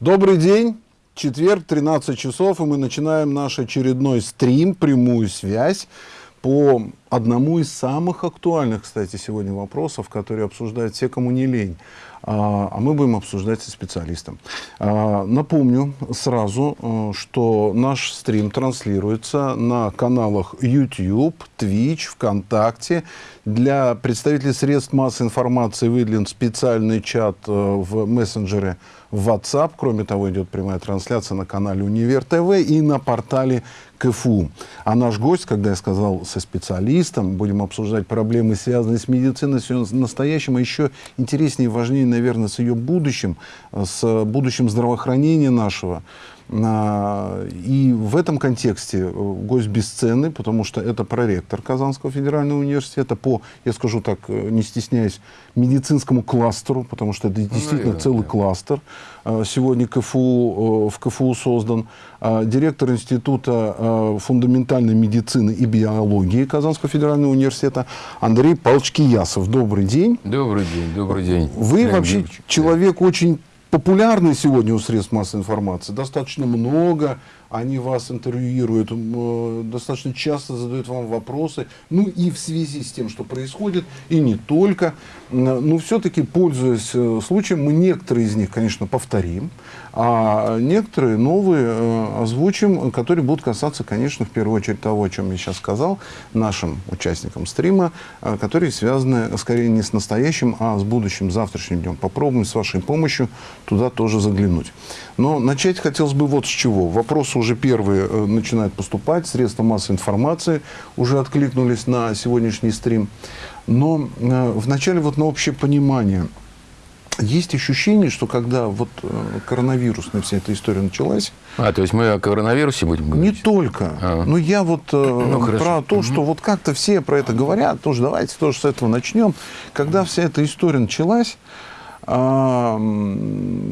Добрый день. Четверг, 13 часов, и мы начинаем наш очередной стрим, прямую связь по одному из самых актуальных, кстати, сегодня вопросов, которые обсуждают все, кому не лень. А, а мы будем обсуждать со специалистом. А, напомню сразу, э, что наш стрим транслируется на каналах YouTube, Twitch, ВКонтакте. Для представителей средств массовой информации выделен специальный чат э, в мессенджере WhatsApp. Кроме того, идет прямая трансляция на канале Универ ТВ и на портале КФУ. А наш гость, когда я сказал со специалистом, будем обсуждать проблемы, связанные с медициной, с настоящим, а еще интереснее и важнее, наверное, с ее будущим, с будущим здравоохранения нашего. И в этом контексте э, гость бесценный, потому что это проректор Казанского федерального университета по, я скажу так, э, не стесняясь, медицинскому кластеру, потому что это ну, действительно наверное, целый да. кластер. А, сегодня КФУ, э, в КФУ создан директор Института фундаментальной медицины и биологии Казанского федерального университета Андрей Павлович Киясов. Добрый день. Добрый день, добрый день. Вы Прям вообще человек очень популярны сегодня у средств массовой информации. Достаточно много они вас интервьюируют, э, достаточно часто задают вам вопросы, ну и в связи с тем, что происходит, и не только. Но все-таки, пользуясь э, случаем, мы некоторые из них, конечно, повторим, а некоторые новые э, озвучим, которые будут касаться, конечно, в первую очередь того, о чем я сейчас сказал, нашим участникам стрима, которые связаны скорее не с настоящим, а с будущим завтрашним днем. Попробуем с вашей помощью туда тоже заглянуть. Но начать хотелось бы вот с чего. Вопросы уже первые э, начинают поступать, средства массовой информации уже откликнулись на сегодняшний стрим. Но э, вначале вот на общее понимание. Есть ощущение, что когда вот э, коронавирусная вся эта история началась... А, то есть мы о коронавирусе будем говорить? Не только. А. Но я вот ну, про то, что вот как-то все про это говорят, тоже давайте тоже с этого начнем. Когда вся эта история началась, а,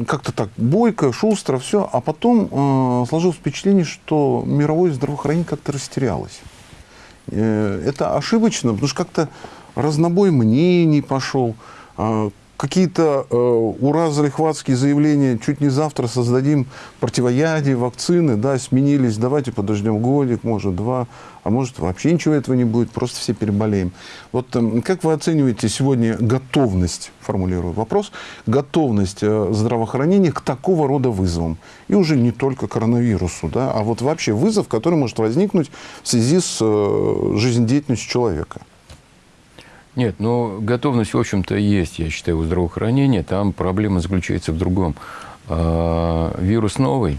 как-то так бойко, шустро, все. А потом а, сложилось впечатление, что мировое здравоохранение как-то растерялось. Э, это ошибочно, потому что как-то разнобой мнений пошел. Какие-то э, ура залихватские заявления, чуть не завтра создадим противоядие, вакцины, да, сменились, давайте подождем годик, может, два, а может, вообще ничего этого не будет, просто все переболеем. Вот э, как вы оцениваете сегодня готовность, формулирую вопрос, готовность э, здравоохранения к такого рода вызовам? И уже не только коронавирусу, да, а вот вообще вызов, который может возникнуть в связи с э, жизнедеятельностью человека. Нет, ну, готовность, в общем-то, есть, я считаю, у здравоохранения. Там проблема заключается в другом. А, вирус новый,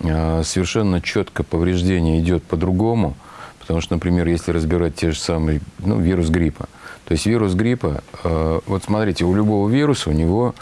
а, совершенно четко повреждение идет по-другому, потому что, например, если разбирать те же самые, ну, вирус гриппа, то есть вирус гриппа, а, вот смотрите, у любого вируса у него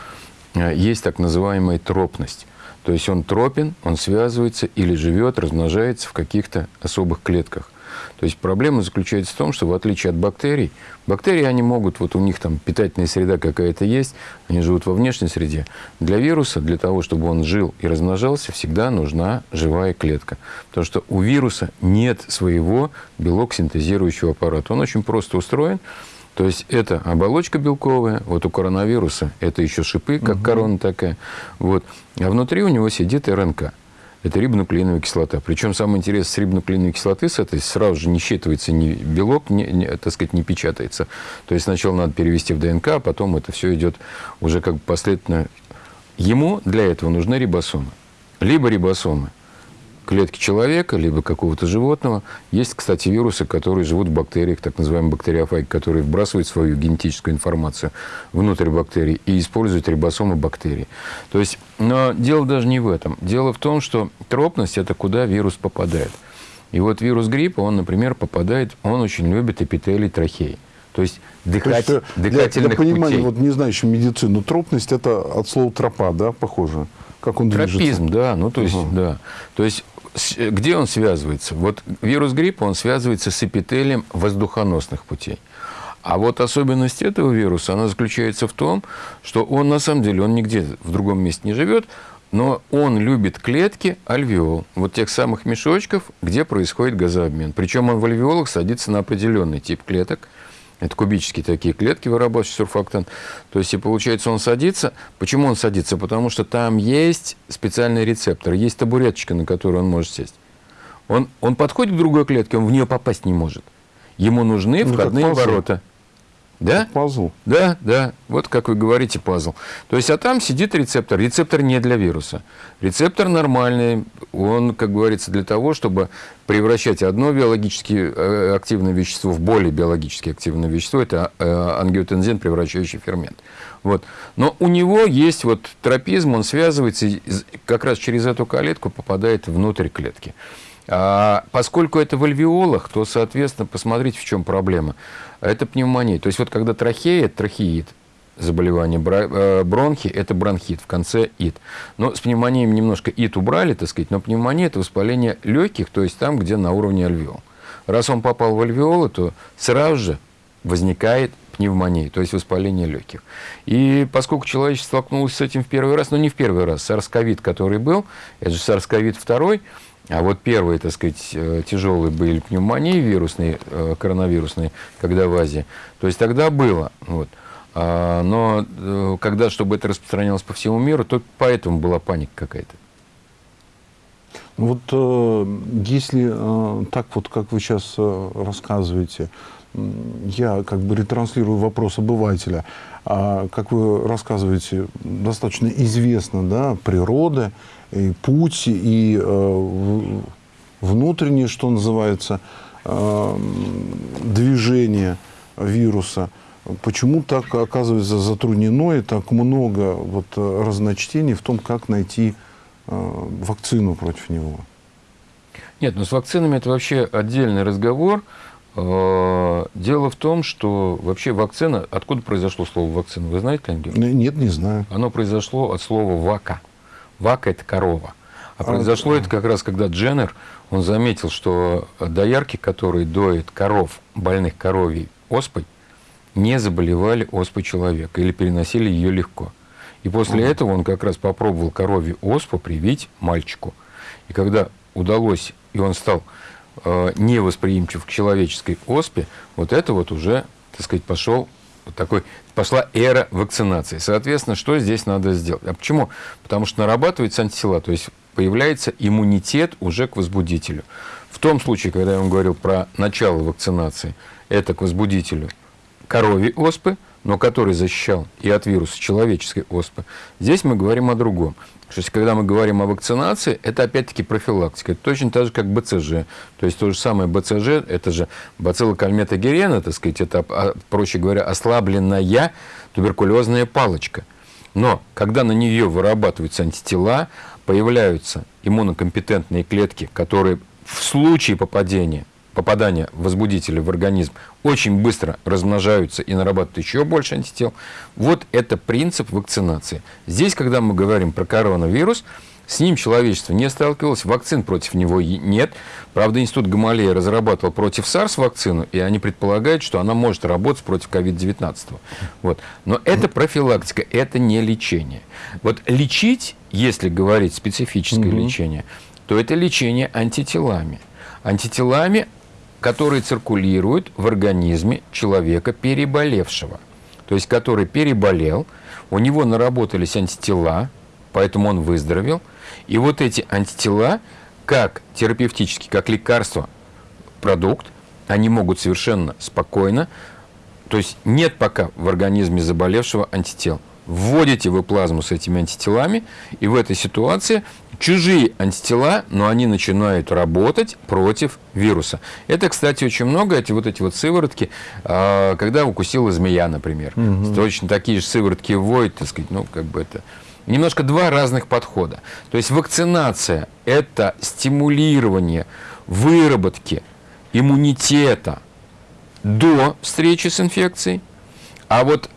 есть так называемая тропность. То есть он тропен, он связывается или живет, размножается в каких-то особых клетках. То есть проблема заключается в том, что в отличие от бактерий, бактерии, они могут, вот у них там питательная среда какая-то есть, они живут во внешней среде. Для вируса, для того, чтобы он жил и размножался, всегда нужна живая клетка. Потому что у вируса нет своего белок синтезирующего аппарата. Он очень просто устроен. То есть это оболочка белковая, вот у коронавируса это еще шипы, как угу. корона такая. Вот. А внутри у него сидит РНК это рибонуклеиновая кислота. Причем самое интересное, с рибонуклеиновой кислоты с этой сразу же не считывается ни белок, не, не, так сказать, не печатается. То есть сначала надо перевести в ДНК, а потом это все идет уже как бы последовательно. Ему для этого нужны рибосомы. Либо рибосомы клетки человека, либо какого-то животного. Есть, кстати, вирусы, которые живут в бактериях, так называемые бактериофаги, которые вбрасывают свою генетическую информацию внутрь бактерий и используют рибосомы бактерий. То есть, но дело даже не в этом. Дело в том, что тропность – это куда вирус попадает. И вот вирус гриппа, он, например, попадает, он очень любит эпителий трахеи. То есть, дыхать, То есть дыхательных для, для понимания, путей. вот не знающим медицину, тропность – это от слова тропа, да, похоже? Как он Тропизм, движется? да. Ну, то есть, угу. да. То есть, где он связывается? Вот вирус гриппа, он связывается с эпителием воздухоносных путей. А вот особенность этого вируса, она заключается в том, что он на самом деле, он нигде в другом месте не живет, но он любит клетки альвеол, вот тех самых мешочков, где происходит газообмен. Причем он в альвеолах садится на определенный тип клеток, Это кубические такие клетки, вырабатывающие сурфактант. То есть, и получается, он садится. Почему он садится? Потому что там есть специальный рецептор, есть табуреточка, на которую он может сесть. Он, он подходит к другой клетке, он в нее попасть не может. Ему нужны Ну, входные ворота. Да? Пазл. Да, да, вот как вы говорите, пазл. То есть, а там сидит рецептор. Рецептор не для вируса. Рецептор нормальный, он, как говорится, для того, чтобы превращать одно биологически э, активное вещество в более биологически активное вещество. Это э, ангиотензин, превращающий фермент. Вот. Но у него есть вот тропизм, он связывается, как раз через эту калетку попадает внутрь клетки. А поскольку это в альвеолах, то, соответственно, посмотрите, в чем проблема. Это пневмония. То есть вот когда трахея, это трахеид, заболевание, э, бронхи – это бронхит, в конце ид. Но с пневмонией немножко ид убрали, так сказать, но пневмония – это воспаление легких, то есть там, где на уровне альвеол. Раз он попал в альвеолы, то сразу же возникает пневмония, то есть воспаление легких. И поскольку человечество столкнулось с этим в первый раз, но не в первый раз, SARS-CoV, который был, это же SARS-CoV 2, а вот первые, так сказать, э, тяжелые были пневмонии вирусные, э, коронавирусные, когда в Азии. То есть тогда было. Вот. А, Но э, когда, чтобы это распространялось по всему миру, то поэтому была паника какая-то. Ну Вот если так вот, как вы сейчас рассказываете, я как бы ретранслирую вопрос обывателя, а как вы рассказываете, достаточно известно, да, природа, и путь, и э, внутреннее, что называется, э, движение вируса. Почему так оказывается затруднено и так много вот, разночтений в том, как найти э, вакцину против него? Нет, ну с вакцинами это вообще отдельный разговор. Э, Дело в том, что вообще вакцина... Откуда произошло слово вакцина? Вы знаете, Леонид Георгиевич? Нет, не знаю. Оно произошло от слова «вака». «Вака» – это корова. А произошло это как раз, когда Дженнер, он заметил, что доярки, которые доят коров, больных коровьей оспой, не заболевали оспой человека или переносили ее легко. И после этого он как раз попробовал коровью оспу привить мальчику. И когда удалось, и он стал э, невосприимчив к человеческой оспе, вот это вот уже, так сказать, пошел такой, пошла эра вакцинации. Соответственно, что здесь надо сделать? А почему? Потому что нарабатываются антитела, то есть появляется иммунитет уже к возбудителю. В том случае, когда я вам говорил про начало вакцинации, это к возбудителю коровьей оспы, но который защищал и от вируса человеческой оспы. Здесь мы говорим о другом. То есть, когда мы говорим о вакцинации, это опять-таки профилактика. Это точно так же, как БЦЖ. То есть, то же самое БЦЖ, это же бацилла кальмета так сказать, это, а, проще говоря, ослабленная туберкулезная палочка. Но когда на нее вырабатываются антитела, появляются иммунокомпетентные клетки, которые в случае попадения, попадания возбудителя в организм очень быстро размножаются и нарабатывают еще больше антител. Вот это принцип вакцинации. Здесь, когда мы говорим про коронавирус, с ним человечество не сталкивалось, вакцин против него нет. Правда, Институт Гамалея разрабатывал против SARS вакцину, и они предполагают, что она может работать против COVID-19. Вот. Но это профилактика, это не лечение. Вот лечить, если говорить специфическое Мгм. лечение, то это лечение антителами. Антителами, которые циркулируют в организме человека, переболевшего. То есть, который переболел, у него наработались антитела, поэтому он выздоровел. И вот эти антитела, как терапевтический, как лекарство, продукт, они могут совершенно спокойно, то есть нет пока в организме заболевшего антител. Вводите вы плазму с этими антителами, и в этой ситуации чужие антитела, но они начинают работать против вируса. Это, кстати, очень много, эти вот эти вот сыворотки, а, когда укусила змея, например. Точно такие же сыворотки вводят, так сказать, ну, как бы это... Немножко два разных подхода. То есть вакцинация – это стимулирование выработки иммунитета до встречи с инфекцией, а вот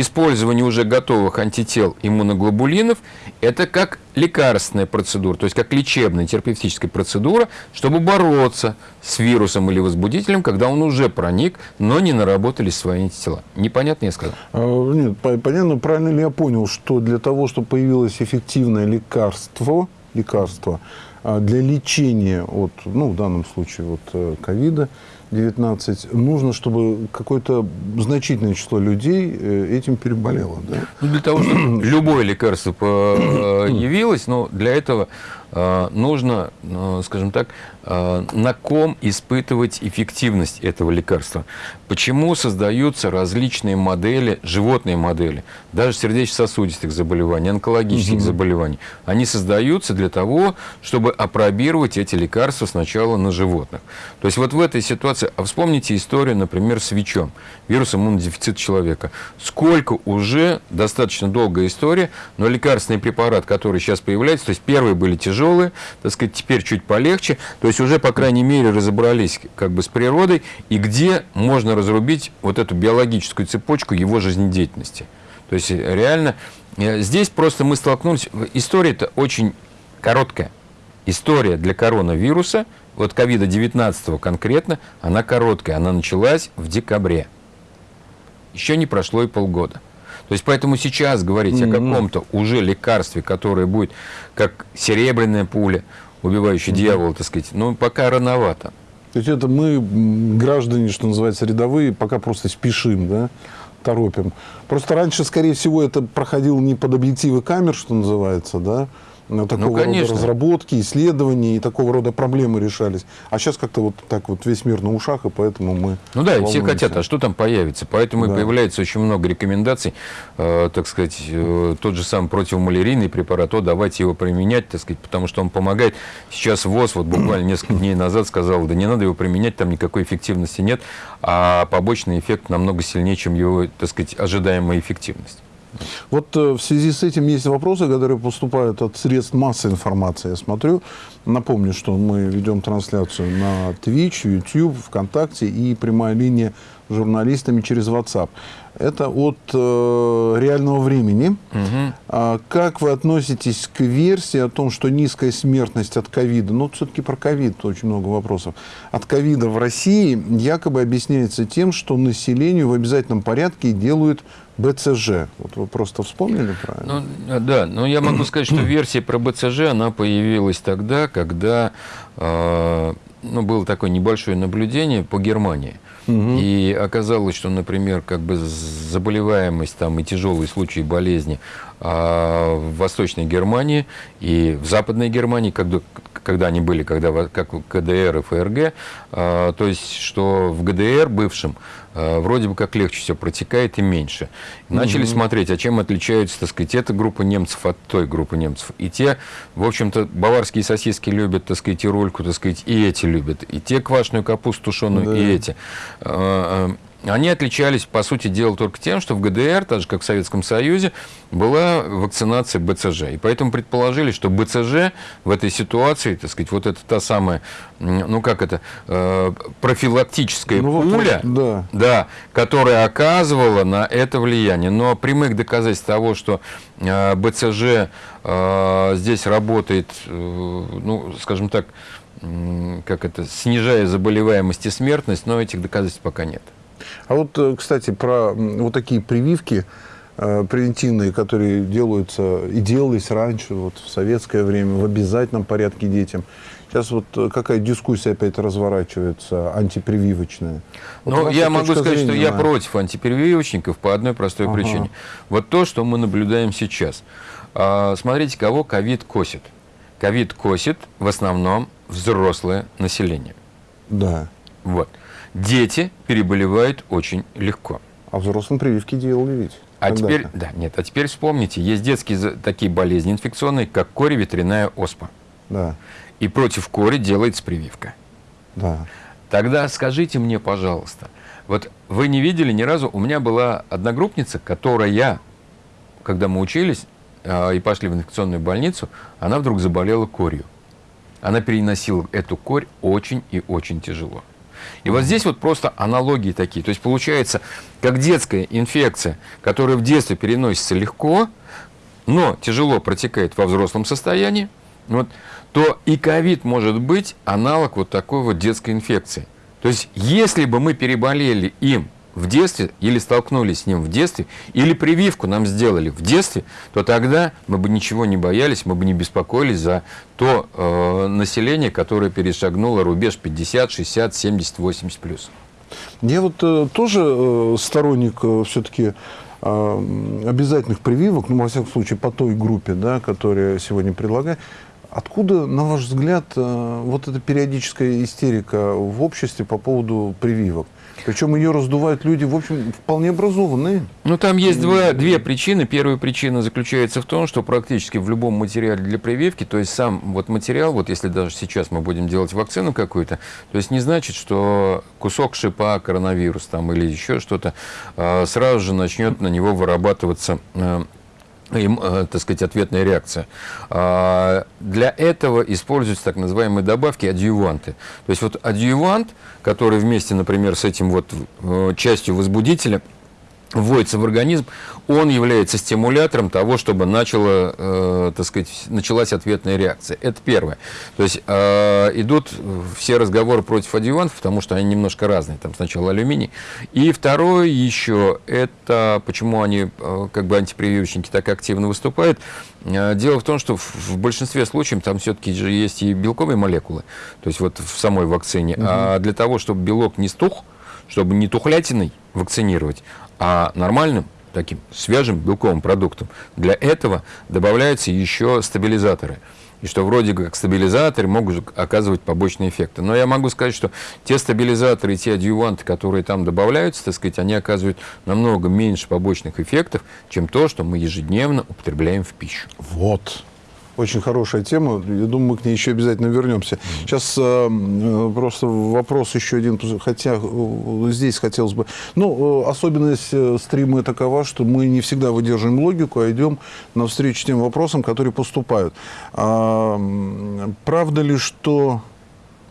использование уже готовых антител иммуноглобулинов – это как лекарственная процедура, то есть как лечебная терапевтическая процедура, чтобы бороться с вирусом или возбудителем, когда он уже проник, но не наработались свои антитела. Непонятно я сказал? А, Нет, по- понятно, правильно ли я понял, что для того, чтобы появилось эффективное лекарство, лекарство а, для лечения от, ну, в данном случае, вот э, ковида, 19, нужно, чтобы какое-то значительное число людей э, этим переболело. Да? Ну, для того, чтобы любое лекарство появилось, но для этого э, нужно, э, скажем так, на ком испытывать эффективность этого лекарства. Почему создаются различные модели, животные модели, даже сердечно-сосудистых заболеваний, онкологических угу. заболеваний. Они создаются для того, чтобы опробировать эти лекарства сначала на животных. То есть вот в этой ситуации, а вспомните историю, например, с ВИЧом, вирус иммунодефицита человека. Сколько уже, достаточно долгая история, но лекарственный препарат, который сейчас появляется, то есть первые были тяжелые, так сказать, теперь чуть полегче, то есть уже, по крайней мере, разобрались как бы с природой, и где можно разрубить вот эту биологическую цепочку его жизнедеятельности. То есть реально э, здесь просто мы столкнулись, история-то очень короткая. История для коронавируса, вот ковида-19 конкретно, она короткая, она началась в декабре. Еще не прошло и полгода. То есть поэтому сейчас говорить mm -hmm. о каком-то уже лекарстве, которое будет как серебряная пуля, убивающая mm -hmm. дьявола, так сказать, ну пока рановато. То есть это мы, граждане, что называется, рядовые, пока просто спешим, да, торопим. Просто раньше, скорее всего, это проходило не под объективы камер, что называется, да, такого ну, рода разработки, исследования и такого рода проблемы решались. А сейчас как-то вот так вот весь мир на ушах, и поэтому мы Ну да, и все хотят, а что там появится? Поэтому да. и появляется очень много рекомендаций, э, так сказать, э, тот же самый противомалярийный препарат, о, давайте его применять, так сказать, потому что он помогает. Сейчас ВОЗ вот буквально несколько дней назад сказал, да не надо его применять, там никакой эффективности нет, а побочный эффект намного сильнее, чем его, так сказать, ожидаемая эффективность. Вот э, в связи с этим есть вопросы, которые поступают от средств массовой информации. Я смотрю, напомню, что мы ведем трансляцию на Twitch, YouTube, ВКонтакте и прямая линия с журналистами через WhatsApp. Это от э, реального времени. Угу. А как вы относитесь к версии о том, что низкая смертность от ковида, ну, все-таки про ковид очень много вопросов, от ковида в России якобы объясняется тем, что населению в обязательном порядке делают БЦЖ. Вот вы просто вспомнили правильно? Ну, да, но я могу сказать, что версия про БЦЖ, она появилась тогда, когда э, ну, было такое небольшое наблюдение по Германии. Угу. И оказалось, что, например, как бы заболеваемость там, и тяжелые случаи болезни а в Восточной Германии и в Западной Германии, когда, когда они были, когда, как ГДР и ФРГ, а, то есть, что в ГДР бывшем вроде бы как легче все протекает и меньше. Начали угу. смотреть, а чем отличаются, так сказать, эта группа немцев от той группы немцев. И те, в общем-то, баварские сосиски любят, так сказать, и рульку, так сказать, и эти любят. И те квашеную капусту тушеную, да. и эти. Они отличались, по сути дела, только тем, что в ГДР, так же как в Советском Союзе, была вакцинация БЦЖ. И поэтому предположили, что БЦЖ в этой ситуации, так сказать, вот это та самая, ну как это, э, профилактическая ну, пуля, да. Да, которая оказывала на это влияние. Но прямых доказательств того, что э, БЦЖ э, здесь работает, ну, скажем так, как это, снижая заболеваемость и смертность, но этих доказательств пока нет. А вот, э, кстати, про вот такие прививки э, превентивные, которые делаются и делались раньше, вот в советское время, в обязательном порядке детям. Сейчас вот э, какая дискуссия опять разворачивается, антипрививочная. Вот ну, я могу сказать, зрения, что я против антипрививочников по одной простой ага. причине. Вот то, что мы наблюдаем сейчас. А, смотрите, кого ковид косит. Ковид косит в основном взрослое население. Да. Вот дети переболевают очень легко. А взрослым прививки делали ведь? А теперь, да, нет, а теперь вспомните, есть детские такие болезни инфекционные, как кори ветряная оспа. Да. И против кори делается прививка. Да. Тогда скажите мне, пожалуйста, вот вы не видели ни разу, у меня была одногруппница, которая, когда мы учились э, и пошли в инфекционную больницу, она вдруг заболела корью. Она переносила эту корь очень и очень тяжело. И вот здесь вот просто аналогии такие. То есть получается, как детская инфекция, которая в детстве переносится легко, но тяжело протекает во взрослом состоянии, вот, то и ковид может быть аналог вот такой вот детской инфекции. То есть если бы мы переболели им в детстве или столкнулись с ним в детстве, или прививку нам сделали в детстве, то тогда мы бы ничего не боялись, мы бы не беспокоились за то э, население, которое перешагнуло рубеж 50, 60, 70, 80 плюс. Я вот э, тоже э, сторонник э, все-таки э, обязательных прививок, ну, во всяком случае, по той группе, да, которая сегодня предлагает. Откуда, на ваш взгляд, э, вот эта периодическая истерика в обществе по поводу прививок? Причем ее раздувают люди, в общем, вполне образованные. Ну, там есть два, две причины. Первая причина заключается в том, что практически в любом материале для прививки, то есть сам вот материал, вот если даже сейчас мы будем делать вакцину какую-то, то есть не значит, что кусок шипа, коронавирус там или еще что-то, э, сразу же начнет на него вырабатываться э, им, э, так сказать, ответная реакция. А, для этого используются так называемые добавки адъюванты. То есть вот адъювант, который вместе, например, с этим вот э, частью возбудителя вводится в организм, он является стимулятором того, чтобы начало, э, так сказать, началась ответная реакция. Это первое. То есть э, идут все разговоры против адъювантов, потому что они немножко разные. Там сначала алюминий. И второе еще, это почему они, э, как бы антипрививочники, так активно выступают. Э, дело в том, что в, в большинстве случаев там все-таки же есть и белковые молекулы, то есть вот в самой вакцине. Угу. А для того, чтобы белок не стух, чтобы не тухлятиной вакцинировать, а нормальным таким свежим белковым продуктом. Для этого добавляются еще стабилизаторы. И что вроде как стабилизаторы могут оказывать побочные эффекты. Но я могу сказать, что те стабилизаторы и те адъюванты, которые там добавляются, так сказать, они оказывают намного меньше побочных эффектов, чем то, что мы ежедневно употребляем в пищу. Вот. Очень хорошая тема. Я думаю, мы к ней еще обязательно вернемся. Сейчас э, э, просто вопрос еще один, хотя э, здесь хотелось бы... Ну, э, особенность стрима такова, что мы не всегда выдерживаем логику, а идем навстречу тем вопросам, которые поступают. А, правда ли, что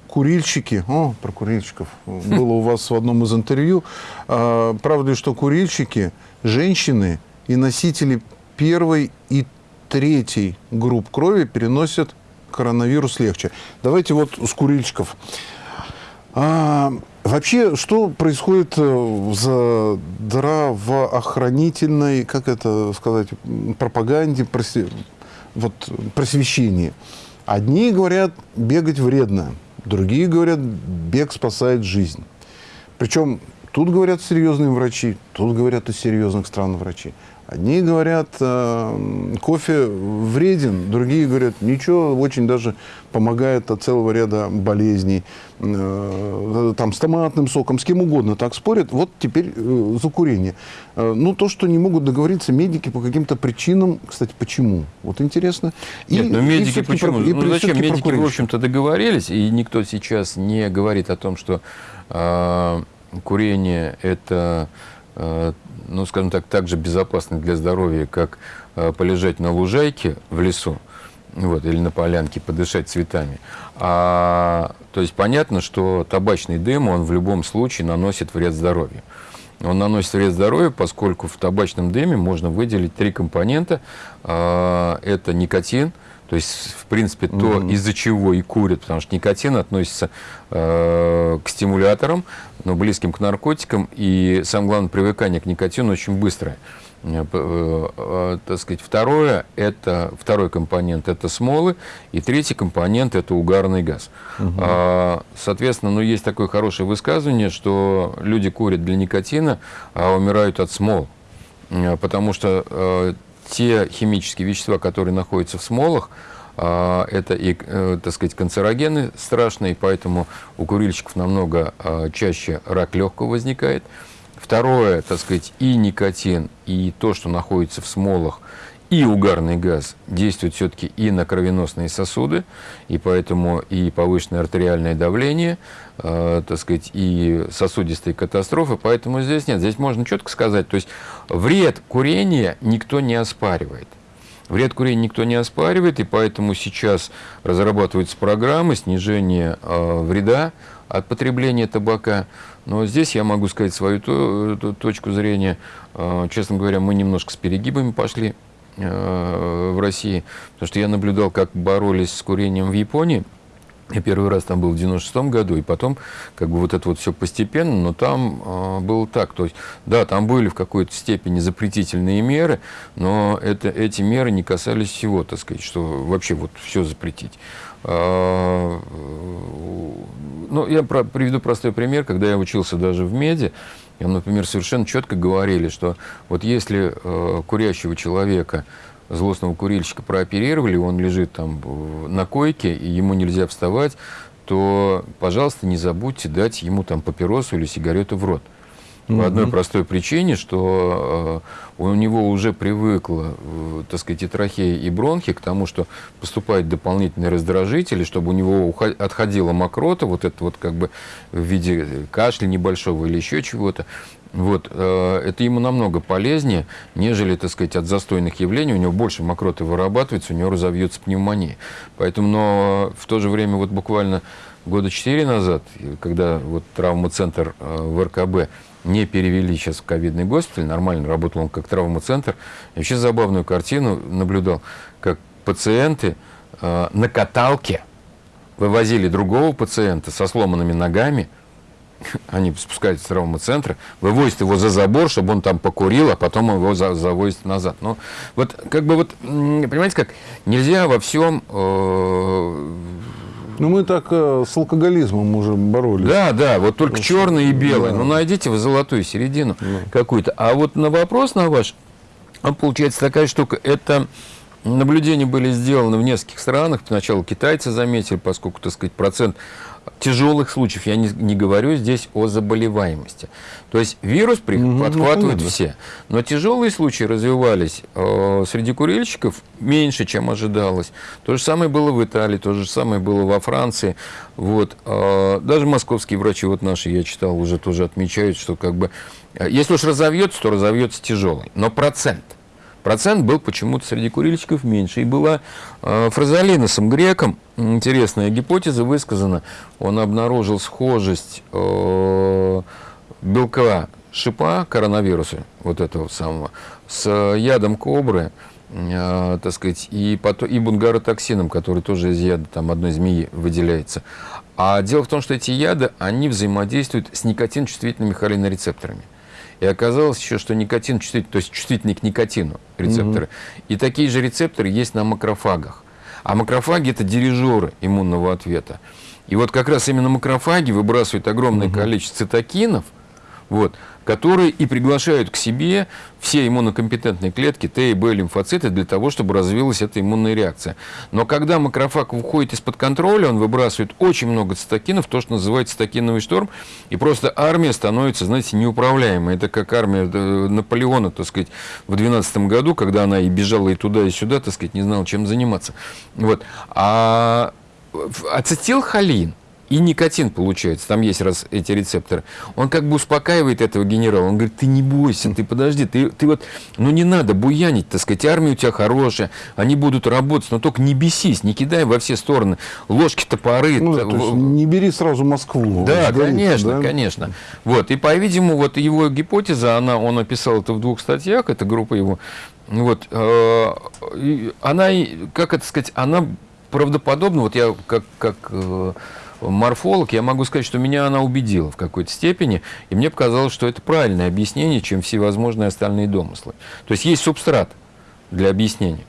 курильщики, о, про курильщиков было у вас в одном из интервью, а, правда ли, что курильщики, женщины и носители первой и третий групп крови переносят коронавирус легче. Давайте вот с курильщиков. А, вообще, что происходит э, в здравоохранительной, как это сказать, пропаганде, проси, вот, просвещении? Одни говорят, бегать вредно, другие говорят, бег спасает жизнь. Причем тут говорят серьезные врачи, тут говорят из серьезных стран врачи. Одни говорят, э, кофе вреден, другие говорят, ничего, очень даже помогает от целого ряда болезней. Э, там с томатным соком, с кем угодно так спорят. Вот теперь э, за курение. Ну, то, что не могут договориться медики по каким-то причинам, кстати, почему? Вот интересно. Нет, и, но ну, медики и почему? Про, ну, зачем? Медики, в общем-то, договорились, и никто сейчас не говорит о том, что э, курение – это ну, скажем так, так же безопасны для здоровья, как э, полежать на лужайке в лесу, вот, или на полянке, подышать цветами. А, то есть понятно, что табачный дым, он в любом случае наносит вред здоровью. Он наносит вред здоровью, поскольку в табачном дыме можно выделить три компонента. А, это никотин, то есть, в принципе, то, mm-hmm. из-за чего и курят, потому что никотин относится э, к стимуляторам, но близким к наркотикам, и самое главное, привыкание к никотину очень быстрое. Э, э, э, так сказать, второе, это, второй компонент – это смолы, и третий компонент – это угарный газ. Угу. А, соответственно, ну, есть такое хорошее высказывание, что люди курят для никотина, а умирают от смол. Потому что те химические вещества, которые находятся в смолах, а, это и, э, так сказать, канцерогены страшные, поэтому у курильщиков намного а, чаще рак легкого возникает. Второе, так сказать, и никотин, и то, что находится в смолах, и угарный газ действует все-таки и на кровеносные сосуды, и поэтому и повышенное артериальное давление, э, так сказать, и сосудистые катастрофы, поэтому здесь нет. Здесь можно четко сказать, то есть вред курения никто не оспаривает. Вред курения никто не оспаривает, и поэтому сейчас разрабатываются программы снижения э, вреда от потребления табака. Но здесь я могу сказать свою то, то, точку зрения. Э, честно говоря, мы немножко с перегибами пошли. Э, в России, потому что я наблюдал, как боролись с курением в Японии. Я первый раз там был в 96-м году, и потом как бы вот это вот все постепенно, но там э, было так. То есть, да, там были в какой-то степени запретительные меры, но это, эти меры не касались всего, так сказать, что вообще вот все запретить. А, ну, я про, приведу простой пример. Когда я учился даже в меди, я, например, совершенно четко говорили, что вот если э, курящего человека злостного курильщика прооперировали, он лежит там на койке, и ему нельзя вставать, то, пожалуйста, не забудьте дать ему там папиросу или сигарету в рот. По одной простой причине, что э, у него уже привыкла, э, так сказать, и трахея, и бронхи к тому, что поступают дополнительные раздражители, чтобы у него отходила мокрота, вот это вот как бы в виде кашля небольшого или еще чего-то. Вот, э, это ему намного полезнее, нежели, так сказать, от застойных явлений. У него больше мокроты вырабатывается, у него разовьется пневмония. Поэтому, но в то же время, вот буквально года четыре назад, когда вот травмоцентр в РКБ не перевели сейчас в ковидный госпиталь, нормально работал он как травмоцентр, я вообще забавную картину наблюдал, как пациенты э, на каталке вывозили другого пациента со сломанными ногами, они спускаются с травмоцентра, вывозят его за забор, чтобы он там покурил, а потом его за, завозят назад. Ну, вот как бы вот, понимаете как, нельзя во всем... Э, ну, мы так э, с алкоголизмом уже боролись. Да, да, вот только черное и белое. Да. Ну, найдите вы золотую середину да. какую-то. А вот на вопрос на ваш, он получается такая штука, это наблюдения были сделаны в нескольких странах. Сначала китайцы заметили, поскольку, так сказать, процент тяжелых случаев, я не, не говорю здесь о заболеваемости. То есть вирус при, угу, подхватывают ну, все, но тяжелые случаи развивались э, среди курильщиков меньше, чем ожидалось. То же самое было в Италии, то же самое было во Франции. Вот, э, даже московские врачи, вот наши, я читал, уже тоже отмечают, что как бы, э, если уж разовьется, то разовьется тяжелый, но процент процент был почему-то среди курильщиков меньше. И была э, фразолиносом греком, интересная гипотеза высказана, он обнаружил схожесть э, белка шипа коронавируса, вот этого самого, с ядом кобры, э, так сказать, и, потом, и бунгаротоксином, который тоже из яда, там, одной змеи выделяется. А дело в том, что эти яды, они взаимодействуют с никотин-чувствительными холинорецепторами. И оказалось еще, что никотин чувствительный, то есть чувствительный к никотину рецепторы. Угу. И такие же рецепторы есть на макрофагах. А макрофаги – это дирижеры иммунного ответа. И вот как раз именно макрофаги выбрасывают огромное угу. количество цитокинов, вот, которые и приглашают к себе все иммунокомпетентные клетки, Т и Б лимфоциты, для того, чтобы развилась эта иммунная реакция. Но когда макрофаг выходит из-под контроля, он выбрасывает очень много цитокинов, то, что называется цитокиновый шторм, и просто армия становится, знаете, неуправляемой. Это как армия э, Наполеона, так сказать, в 12 году, когда она и бежала и туда, и сюда, так сказать, не знала, чем заниматься. Вот. А ацетилхолин – и никотин получается, там есть раз эти рецепторы. Он как бы успокаивает этого генерала. Он говорит, ты не бойся, ты подожди, ты, ты вот, ну не надо буянить, так сказать, армия у тебя хорошая, они будут работать, но только не бесись, не кидай во все стороны ложки, топоры. Ну, да, то есть не бери сразу Москву. Да, конечно, да? конечно. Вот, и, по-видимому, вот его гипотеза, она, он описал это в двух статьях, это группа его, вот, э, она, как это сказать, она правдоподобна, вот я как, как э, морфолог, я могу сказать, что меня она убедила в какой-то степени, и мне показалось, что это правильное объяснение, чем всевозможные остальные домыслы. То есть есть субстрат для объяснения.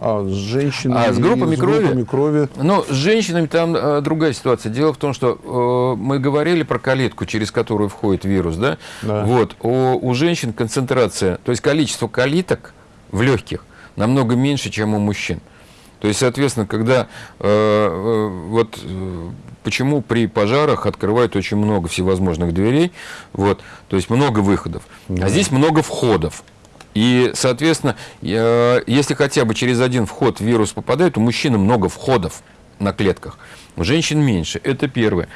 А с женщинами? А с группами, с группами крови? крови? Ну, с женщинами там э, другая ситуация. Дело в том, что э, мы говорили про калитку, через которую входит вирус, да? да. Вот. У, у женщин концентрация, то есть количество калиток в легких намного меньше, чем у мужчин. То есть, соответственно, когда э, э, вот э, почему при пожарах открывают очень много всевозможных дверей, вот, то есть много выходов, да. а здесь много входов. И, соответственно, если хотя бы через один вход вирус попадает, у мужчины много входов на клетках, у женщин меньше. Это первое.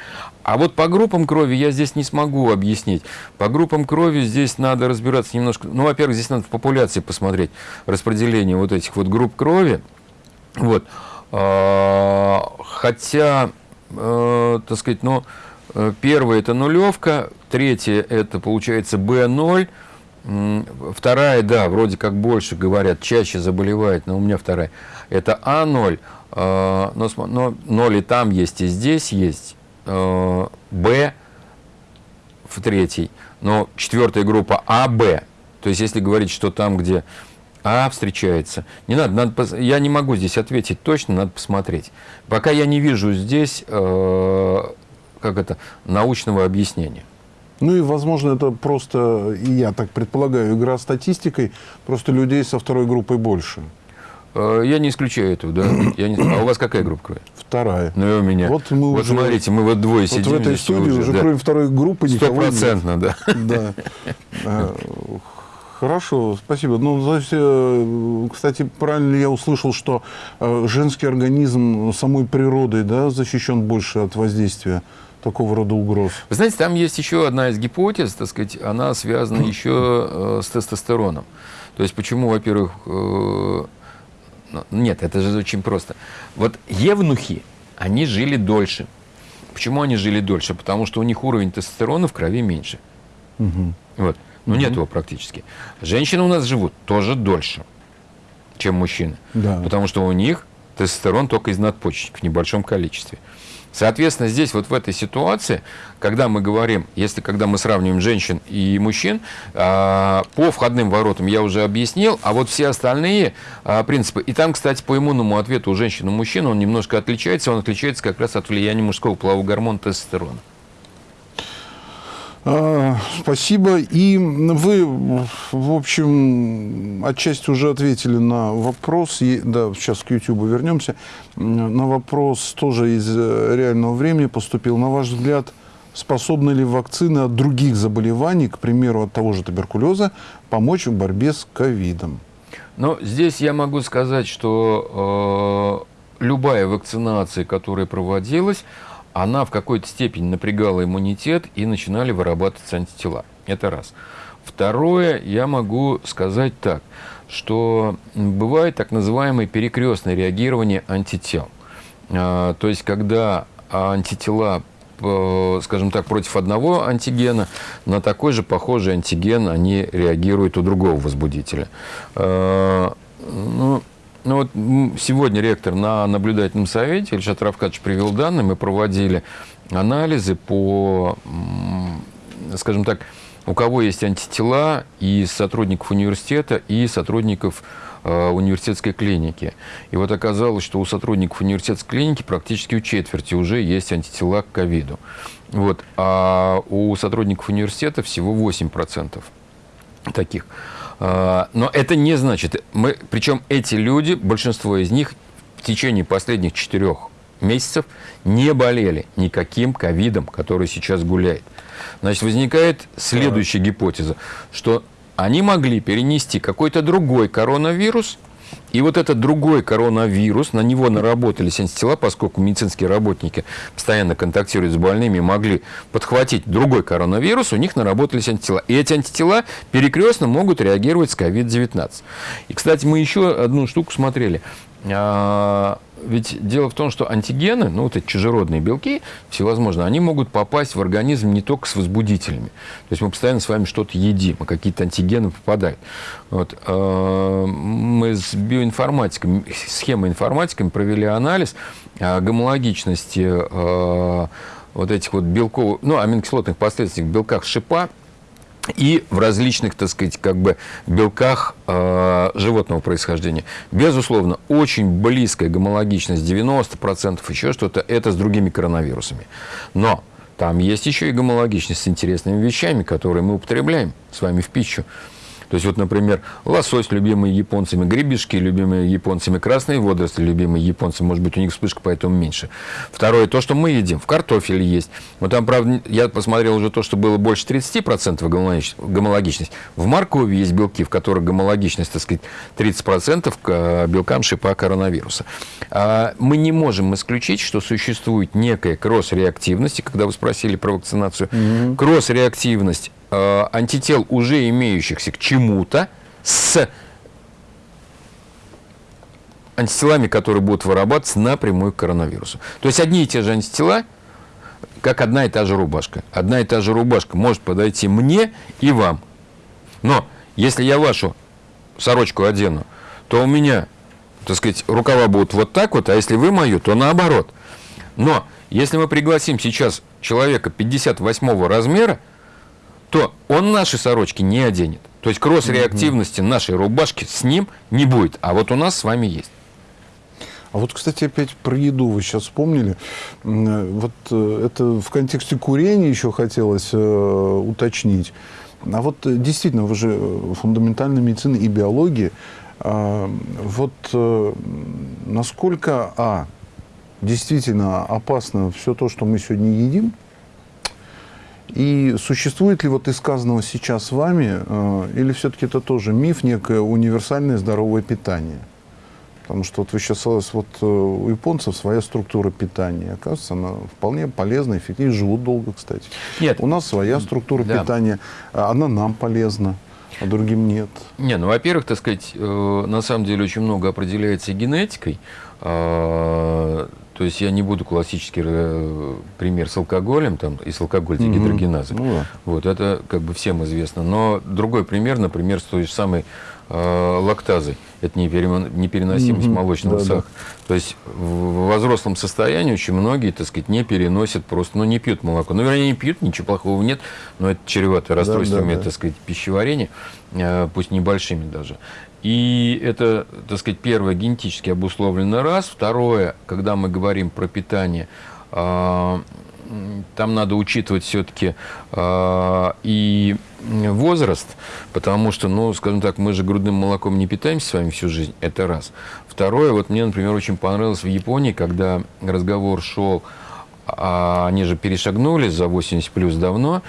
А вот по группам крови я здесь не смогу объяснить. По группам крови здесь надо разбираться немножко. Ну, во-первых, здесь надо в популяции посмотреть распределение вот этих вот групп крови. Вот. А, хотя, э, так сказать, ну, э, первое это нулевка, третье это получается B0, вторая, да, вроде как больше говорят, чаще заболевает, но у меня вторая, это А0, э, но, но, но ли там есть и здесь есть, э, Б в третьей, но четвертая группа А, Б. То есть, если говорить, что там, где А встречается, не надо, надо я не могу здесь ответить точно, надо посмотреть. Пока я не вижу здесь, э, как это, научного объяснения. Ну и, возможно, это просто, и я так предполагаю, игра статистикой, просто людей со второй группой больше. Э, я не исключаю этого, да. Я не... А у вас какая группа крови? Вторая. Ну и у меня. Вот мы вот уже... смотрите, мы вот двое вот сидим. в этой студии уже, да. кроме второй группы никого нет. Стопроцентно, да. Да. Хорошо, спасибо. Ну, э, кстати, правильно я услышал, что э, женский организм самой природой да, защищен больше от воздействия такого рода угроз? Вы знаете, там есть еще одна из гипотез, так сказать, она связана еще с тестостероном. То есть почему, во-первых, ну, нет, это же очень просто. Вот евнухи, они жили дольше. Почему они жили дольше? Потому что у них уровень тестостерона в крови меньше. Угу. Вот. Ну, нет его практически. Женщины у нас живут тоже дольше, чем мужчины. Да. Потому что у них тестостерон только из надпочечников в небольшом количестве. Соответственно, здесь вот в этой ситуации, когда мы говорим, если когда мы сравниваем женщин и мужчин, а, по входным воротам я уже объяснил, а вот все остальные а, принципы, и там, кстати, по иммунному ответу у женщин и мужчин он немножко отличается, он отличается как раз от влияния мужского полового гормона тестостерона. А, спасибо. И вы, в общем, отчасти уже ответили на вопрос, да, сейчас к YouTube вернемся, на вопрос тоже из э, реального времени поступил. На ваш взгляд, способны ли вакцины от других заболеваний, к примеру, от того же туберкулеза, помочь в борьбе с ковидом? Ну, здесь я могу сказать, что э, любая вакцинация, которая проводилась, она в какой-то степени напрягала иммунитет и начинали вырабатываться антитела. Это раз. Второе, я могу сказать так, что бывает так называемое перекрестное реагирование антител. А, то есть, когда антитела скажем так, против одного антигена, на такой же похожий антиген они реагируют у другого возбудителя. А, ну, ну вот сегодня ректор на наблюдательном совете, Ильшат Равкадович привел данные, мы проводили анализы по, скажем так, у кого есть антитела и сотрудников университета, и сотрудников э, университетской клиники. И вот оказалось, что у сотрудников университетской клиники практически у четверти уже есть антитела к ковиду. Вот. А у сотрудников университета всего 8% таких. А, но это не значит, мы, причем эти люди, большинство из них в течение последних четырех месяцев не болели никаким ковидом, который сейчас гуляет. Значит, возникает следующая гипотеза, что они могли перенести какой-то другой коронавирус – и вот этот другой коронавирус, на него наработались антитела, поскольку медицинские работники постоянно контактируют с больными, могли подхватить другой коронавирус, у них наработались антитела. И эти антитела перекрестно могут реагировать с COVID-19. И, кстати, мы еще одну штуку смотрели. Ведь дело в том, что антигены, ну вот эти чужеродные белки, всевозможные, они могут попасть в организм не только с возбудителями. То есть мы постоянно с вами что-то едим, а какие-то антигены попадают. Вот. А, мы с биоинформатиками, схемоинформатиками провели анализ а, гомологичности вот этих вот белков, ну, аминокислотных последствий в белках шипа и в различных, так сказать, как бы белках э, животного происхождения. Безусловно, очень близкая гомологичность, 90%, еще что-то, это с другими коронавирусами. Но там есть еще и гомологичность с интересными вещами, которые мы употребляем с вами в пищу. То есть, вот, например, лосось, любимый японцами, гребешки, любимые японцами, красные водоросли, любимые японцами, может быть, у них вспышка, поэтому меньше. Второе, то, что мы едим, в картофеле есть. Вот там, правда, я посмотрел уже то, что было больше 30% гомологичность. В моркови есть белки, в которых гомологичность, так сказать, 30% к белкам шипа коронавируса. А мы не можем исключить, что существует некая кросс-реактивность, когда вы спросили про вакцинацию, mm-hmm. кросс-реактивность э, антител, уже имеющихся к чему-то, с антителами, которые будут вырабатываться напрямую к коронавирусу. То есть одни и те же антитела, как одна и та же рубашка. Одна и та же рубашка может подойти мне и вам. Но если я вашу сорочку одену, то у меня так сказать, рукава будут вот так вот, а если вы мою, то наоборот. Но если мы пригласим сейчас человека 58 размера, то он наши сорочки не оденет. То есть кросс-реактивности нашей рубашки с ним не будет. А вот у нас с вами есть. А вот, кстати, опять про еду вы сейчас вспомнили. Вот э, это в контексте курения еще хотелось э, уточнить. А вот э, действительно, вы же фундаментальная медицина и биология. А, вот насколько, а, действительно опасно все то, что мы сегодня едим, и существует ли вот из сказанного сейчас вами, или все-таки это тоже миф, некое универсальное здоровое питание? Потому что вот вы сейчас вот э, у японцев своя структура питания. Оказывается, она вполне полезна, эффективна. Живут долго, кстати. Нет. У нас своя структура да. питания. А она нам полезна, а другим нет. Не, ну, во-первых, так сказать, э, на самом деле очень много определяется генетикой. То есть я не буду классический э, пример с алкоголем, там, и с алкоголь дегидрогеназы. Mm -hmm. Ну, да. Вот, это как бы всем известно. Но другой пример, например, с той же самой э, лактазой. Это непереносимость mm -hmm. молочного да, сахара. Да. То есть в взрослом состоянии очень многие, так сказать, не переносят просто, ну, не пьют молоко. Ну, вернее, не пьют, ничего плохого нет, но это чревато расстройствами, да, да, да. так сказать, пищеварения, э, пусть небольшими даже. И это, так сказать, первое, генетически обусловлено раз. Второе, когда мы говорим про питание, э, там надо учитывать все-таки э, и возраст, потому что, ну, скажем так, мы же грудным молоком не питаемся с вами всю жизнь, это раз. Второе, вот мне, например, очень понравилось в Японии, когда разговор шел, а они же перешагнули за 80 плюс давно,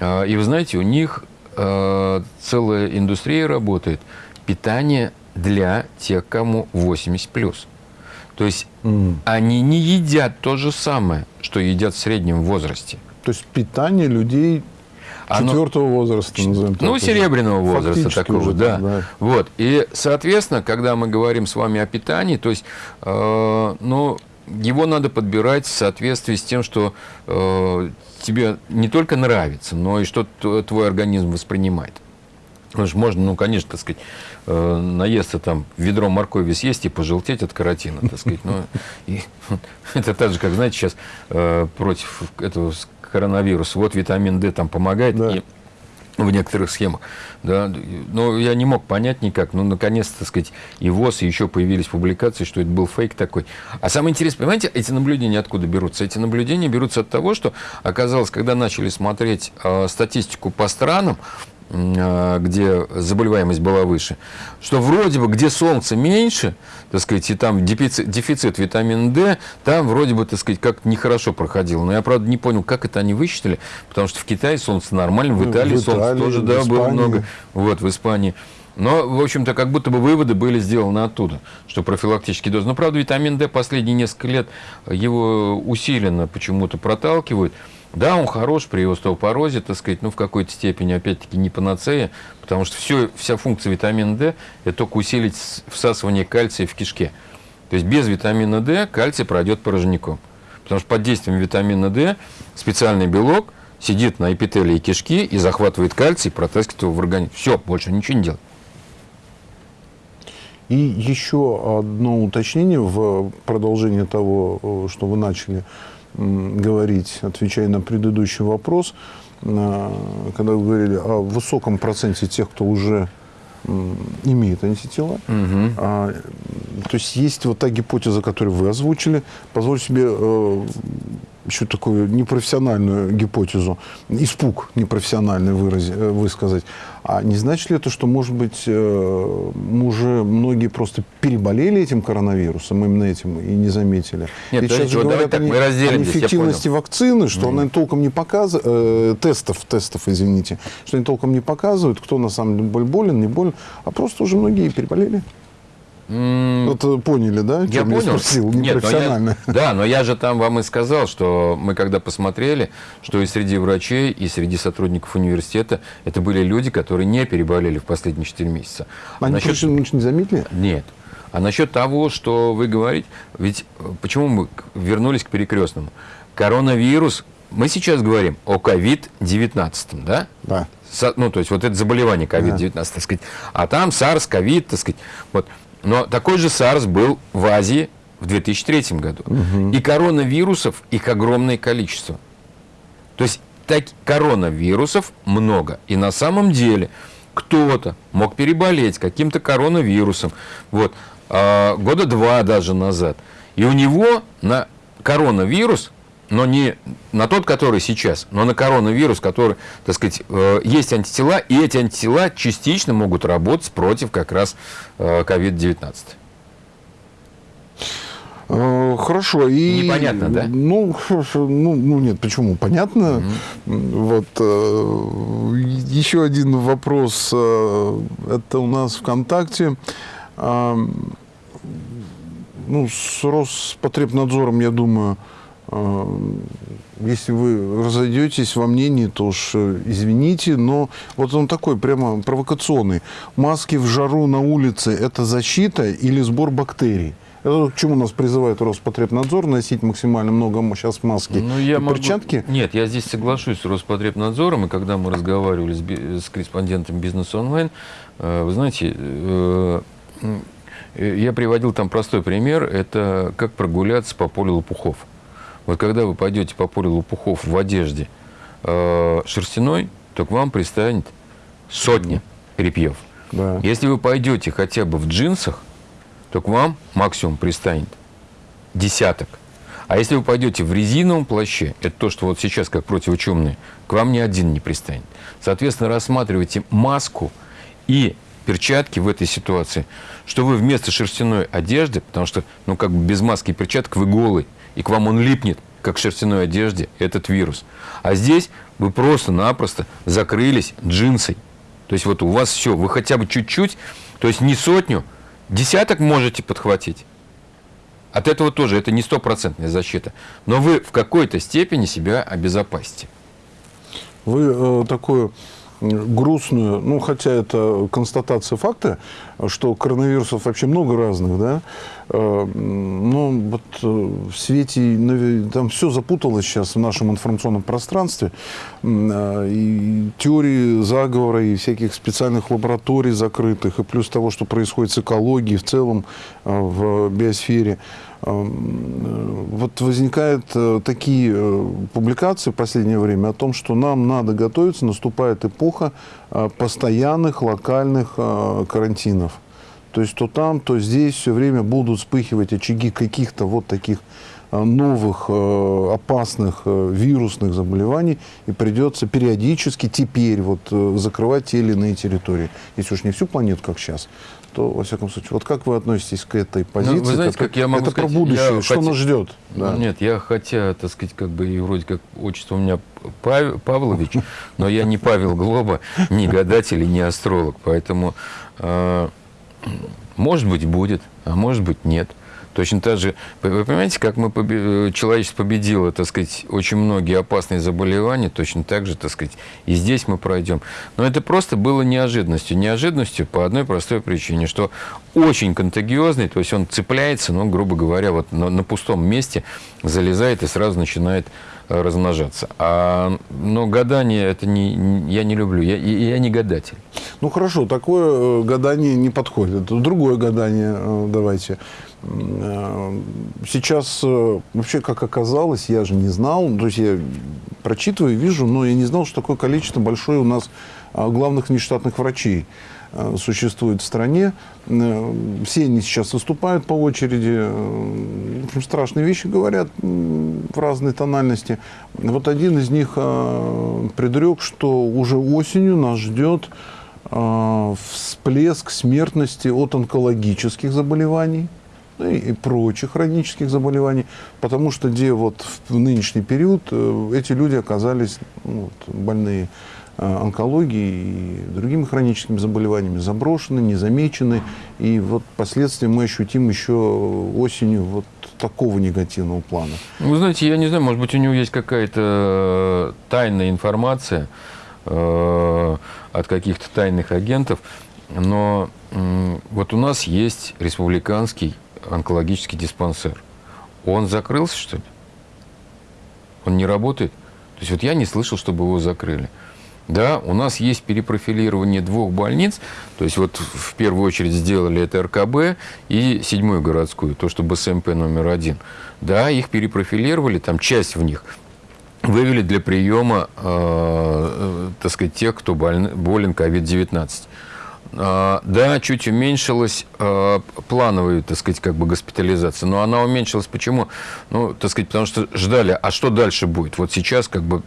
а, и вы знаете, у них а, целая индустрия работает, питание для тех, кому 80 плюс. То есть mm. они не едят то же самое, что едят в среднем возрасте. То есть питание людей четвертого возраста, назовем Ну, так, серебряного возраста такого, уже, да. да. Вот. И, соответственно, когда мы говорим с вами о питании, то есть, э, ну, его надо подбирать в соответствии с тем, что э, тебе не только нравится, но и что твой организм воспринимает. Потому что можно, ну, конечно, так сказать, э, наесться там ведро моркови съесть и пожелтеть от каротина, так сказать. Но и, это так же, как, знаете, сейчас э, против этого коронавируса, вот витамин D там помогает, да. и в некоторых схемах. Да, но я не мог понять никак. Ну, наконец-то, так сказать, и ВОЗ, и еще появились публикации, что это был фейк такой. А самое интересное, понимаете, эти наблюдения откуда берутся? Эти наблюдения берутся от того, что оказалось, когда начали смотреть э, статистику по странам, где заболеваемость была выше, что вроде бы, где солнце меньше, так сказать, и там дефицит, дефицит витамина D, там вроде бы, так сказать, как нехорошо проходило. Но я, правда, не понял, как это они высчитали, потому что в Китае солнце нормально, в Италии, в Италии солнце тоже, да, было много, вот, в Испании. Но, в общем-то, как будто бы выводы были сделаны оттуда, что профилактический доз. Но, правда, витамин D последние несколько лет его усиленно почему-то проталкивают. Да, он хорош при остеопорозе, так сказать, ну, в какой-то степени, опять-таки, не панацея, потому что все, вся функция витамина D – это только усилить всасывание кальция в кишке. То есть без витамина D кальций пройдет порожняком. Потому что под действием витамина D специальный белок сидит на эпителии кишки и захватывает кальций, протаскивает его в организм. Все, больше ничего не делает. И еще одно уточнение в продолжение того, э, что вы начали говорить, отвечая на предыдущий вопрос, когда вы говорили о высоком проценте тех, кто уже имеет антитела. Угу. А, то есть есть вот та гипотеза, которую вы озвучили. Позвольте себе э, еще такую непрофессиональную гипотезу, испуг непрофессиональный выраз, э, высказать. А не значит ли это, что, может быть, э, уже многие просто переболели этим коронавирусом, именно этим, и не заметили? Нет, сейчас же говорят так, мы о неэффективности вакцины, что mm. она толком не показывает, э, тестов, тестов, извините, что они толком не показывают, кто на самом деле болен, не болен, а просто уже многие переболели. Вот э, поняли, да? Я понял. Спросил, Нет, но я, да, но я же там вам и сказал, что мы когда посмотрели, что и среди врачей, и среди сотрудников университета это были люди, которые не переболели в последние 4 месяца. А Они насчет... не заметили? Нет. А насчет того, что вы говорите, ведь э, почему мы вернулись к перекрестному? Коронавирус, мы сейчас говорим о COVID-19, да? Да. Со, ну, то есть вот это заболевание COVID-19, да. так сказать. А там SARS, COVID, так сказать. Вот Но такой же SARS был в Азии в 2003 году. Угу. И коронавирусов их огромное количество. То есть так, коронавирусов много. И на самом деле кто-то мог переболеть каким-то коронавирусом. Вот, э, года два даже назад. И у него на коронавирус, но не на тот, который сейчас, но на коронавирус, который, так сказать, э, есть антитела, и эти антитела частично могут работать против как раз э, COVID-19. Э, хорошо. И, Непонятно, да? Ну, ну, ну нет, почему? Понятно. Mm-hmm. Вот э, еще один вопрос. Э, это у нас ВКонтакте. Ну, с Роспотребнадзором, я думаю, если вы разойдетесь во мнении, то уж извините, но вот он такой прямо провокационный. Маски в жару на улице – это защита или сбор бактерий? Это к чему нас призывает Роспотребнадзор носить максимально много сейчас маски ну, я и могу... перчатки? Нет, я здесь соглашусь с Роспотребнадзором, и когда мы разговаривали с, с корреспондентом бизнес онлайн, э, вы знаете, э, я приводил там простой пример, это как прогуляться по полю лопухов. Вот когда вы пойдете по полю лопухов в одежде э, шерстяной, то к вам пристанет сотни репьев. Да. Если вы пойдете хотя бы в джинсах, то к вам максимум пристанет десяток. А если вы пойдете в резиновом плаще, это то, что вот сейчас как противочумные, к вам ни один не пристанет. Соответственно, рассматривайте маску и перчатки в этой ситуации, что вы вместо шерстяной одежды, потому что, ну, как бы без маски и перчаток вы голый, и к вам он липнет, как к шерстяной одежде, этот вирус. А здесь вы просто-напросто закрылись джинсой. То есть вот у вас все, вы хотя бы чуть-чуть, то есть не сотню, Десяток можете подхватить. От этого тоже это не стопроцентная защита. Но вы в какой-то степени себя обезопасите. Вы э, такую грустную, ну, хотя это констатация факта, что коронавирусов вообще много разных, да, э, но вот э, в свете, там все запуталось сейчас в нашем информационном пространстве, э, и теории заговора, и всяких специальных лабораторий закрытых, и плюс того, что происходит с экологией в целом в биосфере, вот возникают такие публикации в последнее время о том, что нам надо готовиться, наступает эпоха постоянных локальных карантинов. То есть то там, то здесь все время будут вспыхивать очаги каких-то вот таких э, новых э, опасных э, вирусных заболеваний, и придется периодически теперь вот закрывать те или иные территории. Если уж не всю планету, как сейчас, то, во всяком случае, вот как вы относитесь к этой позиции? Ну, вы знаете, как я могу это сказать, про будущее, что хотя... нас ждет? Да. Нет, я хотя, так сказать, как бы и вроде как отчество у меня Пав... Павлович, но я не Павел Глоба, не гадатель и не астролог, поэтому может быть, будет, а может быть, нет. Точно так же, вы понимаете, как мы побе... человечество победило, так сказать, очень многие опасные заболевания, точно так же, так сказать, и здесь мы пройдем. Но это просто было неожиданностью. Неожиданностью по одной простой причине, что очень контагиозный, то есть он цепляется, ну, грубо говоря, вот на, на пустом месте залезает и сразу начинает э, размножаться. А, но гадание это не, я не люблю, я, я не гадатель. Ну хорошо, такое э, гадание не подходит. Другое гадание э, давайте. Э, сейчас вообще, как оказалось, я же не знал, то есть я прочитываю, вижу, но я не знал, что такое количество большое у нас главных внештатных врачей существует в стране. Все они сейчас выступают по очереди, в общем, страшные вещи говорят в разной тональности. Вот один из них предрек, что уже осенью нас ждет всплеск смертности от онкологических заболеваний ну и прочих хронических заболеваний, потому что где вот в нынешний период э, эти люди оказались ну, вот, больные э, онкологией и другими хроническими заболеваниями, заброшены, незамечены, и вот последствия мы ощутим еще осенью вот такого негативного плана. Вы знаете, я не знаю, может быть, у него есть какая-то тайная информация, Э, от каких-то тайных агентов. Но вот у нас есть республиканский онкологический диспансер. Он закрылся, что ли? Он не работает? То есть вот я не слышал, чтобы его закрыли. Да, у нас есть перепрофилирование двух больниц, то есть вот в первую очередь сделали это РКБ и седьмую городскую, то, что БСМП номер один. Да, их перепрофилировали, там часть в них вывели для приема, э, э, так сказать, тех, кто болен COVID-19. Э, да, чуть уменьшилась э, плановая, так сказать, как бы госпитализация, но она уменьшилась почему? Ну, так сказать, потому что ждали, а что дальше будет? Вот сейчас как бы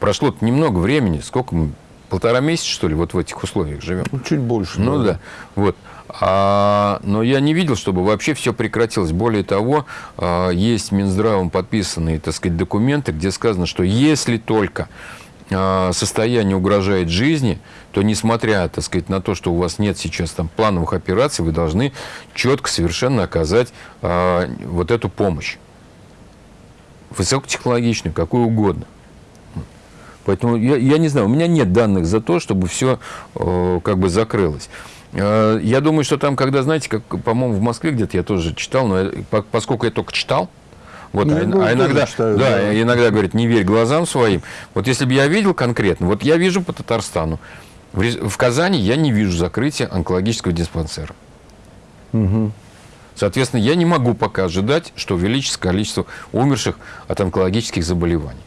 прошло немного времени, сколько мы, полтора месяца, что ли, вот в этих условиях живем? Ну, чуть больше. Ну да, да. вот. А, но я не видел, чтобы вообще все прекратилось. Более того, а, есть Минздравом подписанные, так сказать, документы, где сказано, что если только а, состояние угрожает жизни, то несмотря, так сказать, на то, что у вас нет сейчас там плановых операций, вы должны четко совершенно оказать а, вот эту помощь. Высокотехнологичную, какую угодно. Поэтому я, я не знаю, у меня нет данных за то, чтобы все э, как бы закрылось. Э, я думаю, что там, когда, знаете, как, по-моему, в Москве где-то я тоже читал, но я, поскольку я только читал, вот, ну, а, а иногда, читаю, да, да. иногда говорит, не верь глазам своим. Вот если бы я видел конкретно, вот я вижу по Татарстану, в, в Казани я не вижу закрытия онкологического диспансера. Угу. Соответственно, я не могу пока ожидать, что увеличится количество умерших от онкологических заболеваний.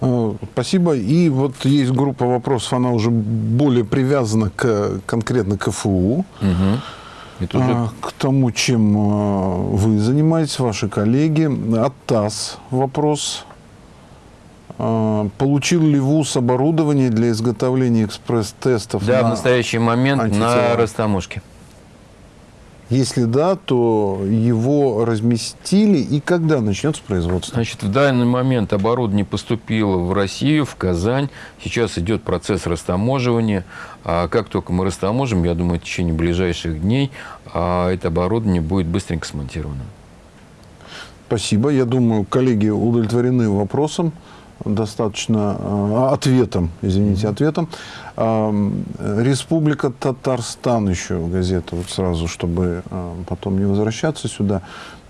Э, спасибо. И вот есть группа вопросов, она уже более привязана к, конкретно к ФУ. Угу. Это уже... А, к тому, чем э, вы занимаетесь, ваши коллеги. От ТАСС вопрос. А, получил ли ВУЗ оборудование для изготовления экспресс-тестов? Да, в настоящий момент антитела? на Растамушке. Если да, то его разместили и когда начнется производство? Значит, в данный момент оборудование поступило в Россию, в Казань. Сейчас идет процесс растаможивания. А как только мы растаможим, я думаю, в течение ближайших дней а это оборудование будет быстренько смонтировано. Спасибо. Я думаю, коллеги удовлетворены вопросом достаточно э, ответом, извините, ответом. Республика Татарстан еще газета, вот сразу, чтобы э, потом не возвращаться сюда.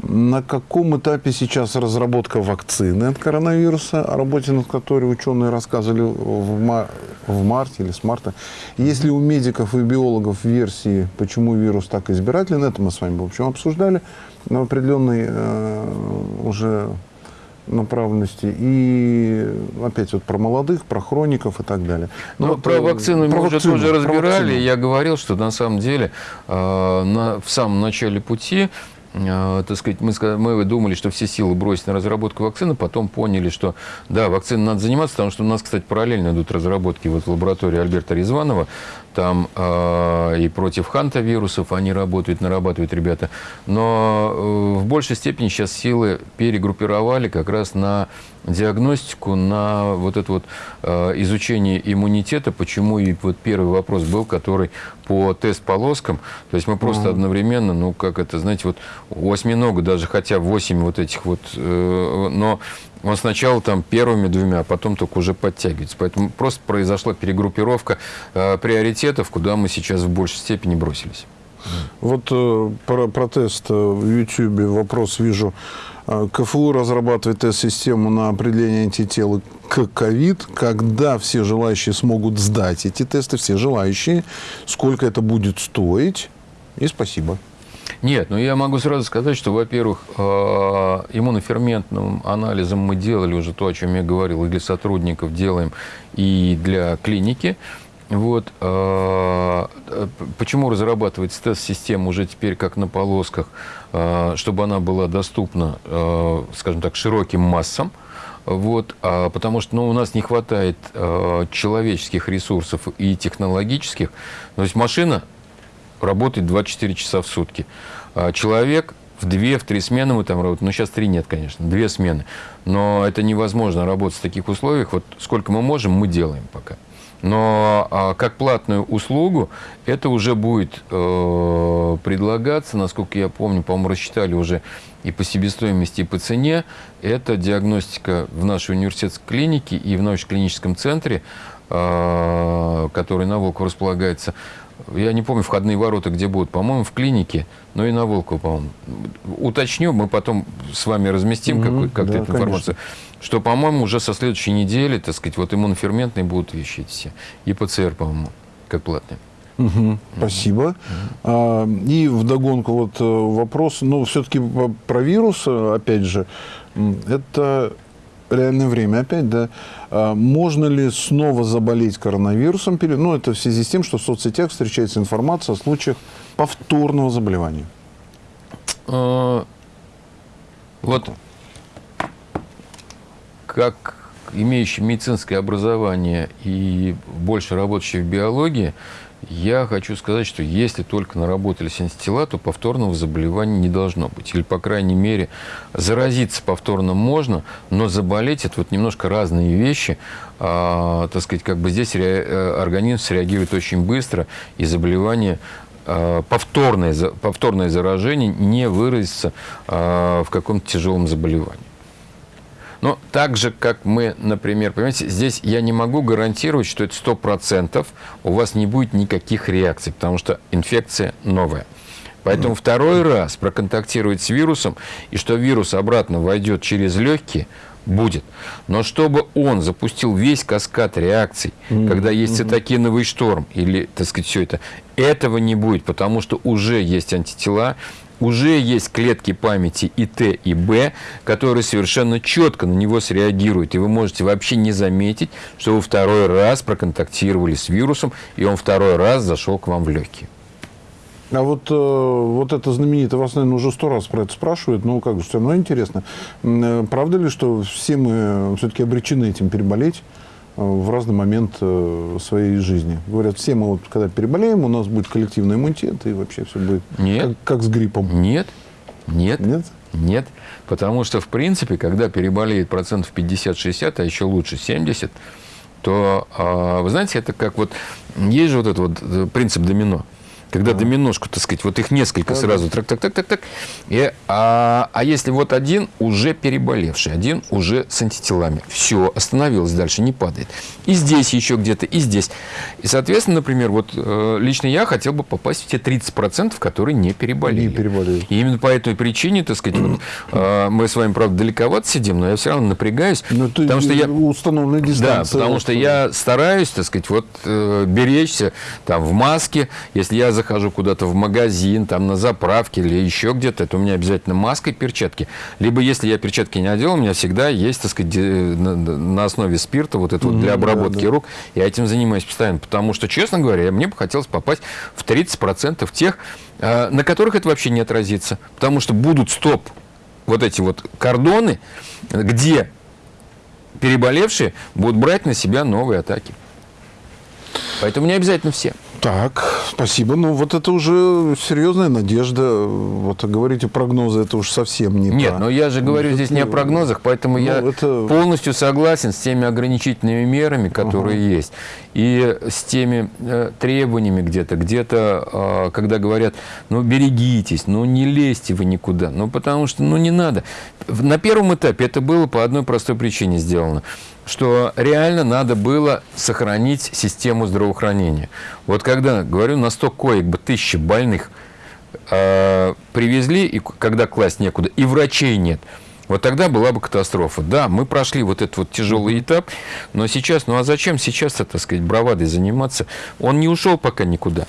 На каком этапе сейчас разработка вакцины от коронавируса, о работе над которой ученые рассказывали в, мар в марте или с марта? Есть ли у медиков и биологов версии, почему вирус так избирателен? Это мы с вами, в общем, обсуждали на определенной э, уже направленности и опять вот про молодых, про хроников и так далее. Но ну, вот, про вакцину про мы вакцину, уже тоже разбирали. Я говорил, что на самом деле э, на, в самом начале пути э, так сказать, мы, мы думали, что все силы бросить на разработку вакцины, потом поняли, что да, вакциной надо заниматься, потому что у нас, кстати, параллельно идут разработки вот в лаборатории Альберта Резванова, там э, и против ханта-вирусов они работают, нарабатывают ребята. Но э, в большей степени сейчас силы перегруппировали как раз на диагностику, на вот это вот э, изучение иммунитета. Почему и вот первый вопрос был, который по тест-полоскам. То есть мы просто -hmm. одновременно, ну как это, знаете, вот у осьминога даже хотя 8 вот этих вот, э, но он сначала там первыми двумя, а потом только уже подтягивается. Поэтому просто произошла перегруппировка э, приоритетов, куда мы сейчас в большей степени бросились. Вот э, про протест э, в YouTube вопрос вижу. Э, КФУ разрабатывает тест-систему на определение антител к ковид. Когда все желающие смогут сдать эти тесты, все желающие, сколько это будет стоить? И спасибо. Нет, но я могу сразу сказать, что, во-первых, э, иммуноферментным анализом мы делали уже то, о чем я говорил, и для сотрудников делаем, и для клиники. Вот, э, почему разрабатывается тест-система уже теперь как на полосках, э, чтобы она была доступна, скажем так, широким массам, вот, а, потому что ну, у нас не хватает э, человеческих ресурсов и технологических. То есть машина работает 24 часа в сутки. А человек в две, в три смены мы там работаем. Ну, сейчас три нет, конечно, две смены. Но это невозможно работать в таких условиях. Вот сколько мы можем, мы делаем пока. Но а, как платную услугу это уже будет э, предлагаться, насколько я помню, по-моему, рассчитали уже и по себестоимости, и по цене. Это диагностика в нашей университетской клинике и в научно-клиническом центре, э, который на Волков располагается, я не помню, входные ворота где будут, по-моему, в клинике, но и на Волково, по-моему. Уточню, мы потом с вами разместим Мгм, как, как да, эту информацию, что, по-моему, уже со следующей недели, так сказать, вот иммуноферментные будут вещи эти все. И ПЦР, по-моему, как платные. Мгм, Спасибо. А, и вдогонку вот э, вопрос, ну, все-таки про вирус, э, опять же, это реальное время опять, да. А можно ли снова заболеть коронавирусом? Ну, это в связи с тем, что в соцсетях встречается информация о случаях повторного заболевания. А, Вот как имеющий медицинское образование и больше работающий в биологии, я хочу сказать, что если только наработались антитела, то повторного заболевания не должно быть. Или, по крайней мере, заразиться повторно можно, но заболеть – это вот немножко разные вещи. А, так сказать, как бы здесь ре- э, организм среагирует очень быстро, и заболевание а, повторное, повторное заражение не выразится а, в каком-то тяжелом заболевании. Но так же, как мы, например, понимаете, здесь я не могу гарантировать, что это 100% у вас не будет никаких реакций, потому что инфекция новая. Поэтому второй раз проконтактировать с вирусом, и что вирус обратно войдет через легкие, будет. Но чтобы он запустил весь каскад реакций, когда есть цитокиновый шторм или, так сказать, все это, этого не будет, потому что уже есть антитела, уже есть клетки памяти и Т, и Б, которые совершенно четко на него среагируют. И вы можете вообще не заметить, что вы второй раз проконтактировали с вирусом, и он второй раз зашел к вам в легкие. А вот, э, вот это знаменитое, вас, наверное, уже сто раз про это спрашивают, но как же, все равно интересно. Э, Правда ли, что все мы все-таки обречены этим переболеть э, в разный момент э, своей жизни? Говорят, все мы, вот, когда переболеем, у нас будет коллективный иммунитет, и вообще все будет Нет. Как, как с гриппом. Нет, нет, Нет? Нет, потому что, в принципе, когда переболеет процентов 50-60, а еще лучше 70, то, а, вы знаете, это как вот, есть же вот этот вот э, принцип домино. Когда доминошку, так сказать, вот их несколько сразу, так, так, так, так, так. И, а, а если вот один уже переболевший, один уже с антителами, все, остановилось дальше, не падает. И здесь еще где-то, и здесь. И, соответственно, например, вот э, лично я хотел бы попасть в те 30%, которые не переболели. Не переболели. И именно по этой причине, так сказать, вот, э, мы с вами, правда, далековато сидим, но я все равно напрягаюсь, Ну, это потому что я... установленная Да, дистанция. потому что я стараюсь, так сказать, вот э, беречься там в маске. Если я захожу куда-то в магазин, там на заправке или еще где-то, то у меня обязательно маска и перчатки. Либо если я перчатки не одел, у меня всегда есть, так сказать, на, основе спирта вот это вот для Мгм, да, обработки да. рук. Я этим занимаюсь постоянно, потому что, честно говоря, мне бы хотелось попасть в 30% тех, э, на которых это вообще не отразится. Потому что будут стоп вот эти вот кордоны, где переболевшие будут брать на себя новые атаки. Поэтому не обязательно все. Так, спасибо. Ну, вот это уже серьезная надежда. Вот говорите прогнозы, это уж совсем не Нет, та. но я же говорю Ну, здесь не о прогнозах, поэтому ну, я это- полностью согласен с теми ограничительными мерами, которые есть, и с теми э, требованиями где-то, где-то, э, когда говорят, ну берегитесь, ну не лезьте вы никуда, ну потому что, ну не надо. На первом этапе это было по одной простой причине сделано, что реально надо было сохранить систему здравоохранения. Вот когда, говорю, на 100 коек бы тысячи больных э, привезли, и когда класть некуда, и врачей нет, вот тогда была бы катастрофа. Да, мы прошли вот этот вот тяжелый этап, но сейчас, ну а зачем сейчас, так сказать, бравадой заниматься? Он не ушел пока никуда.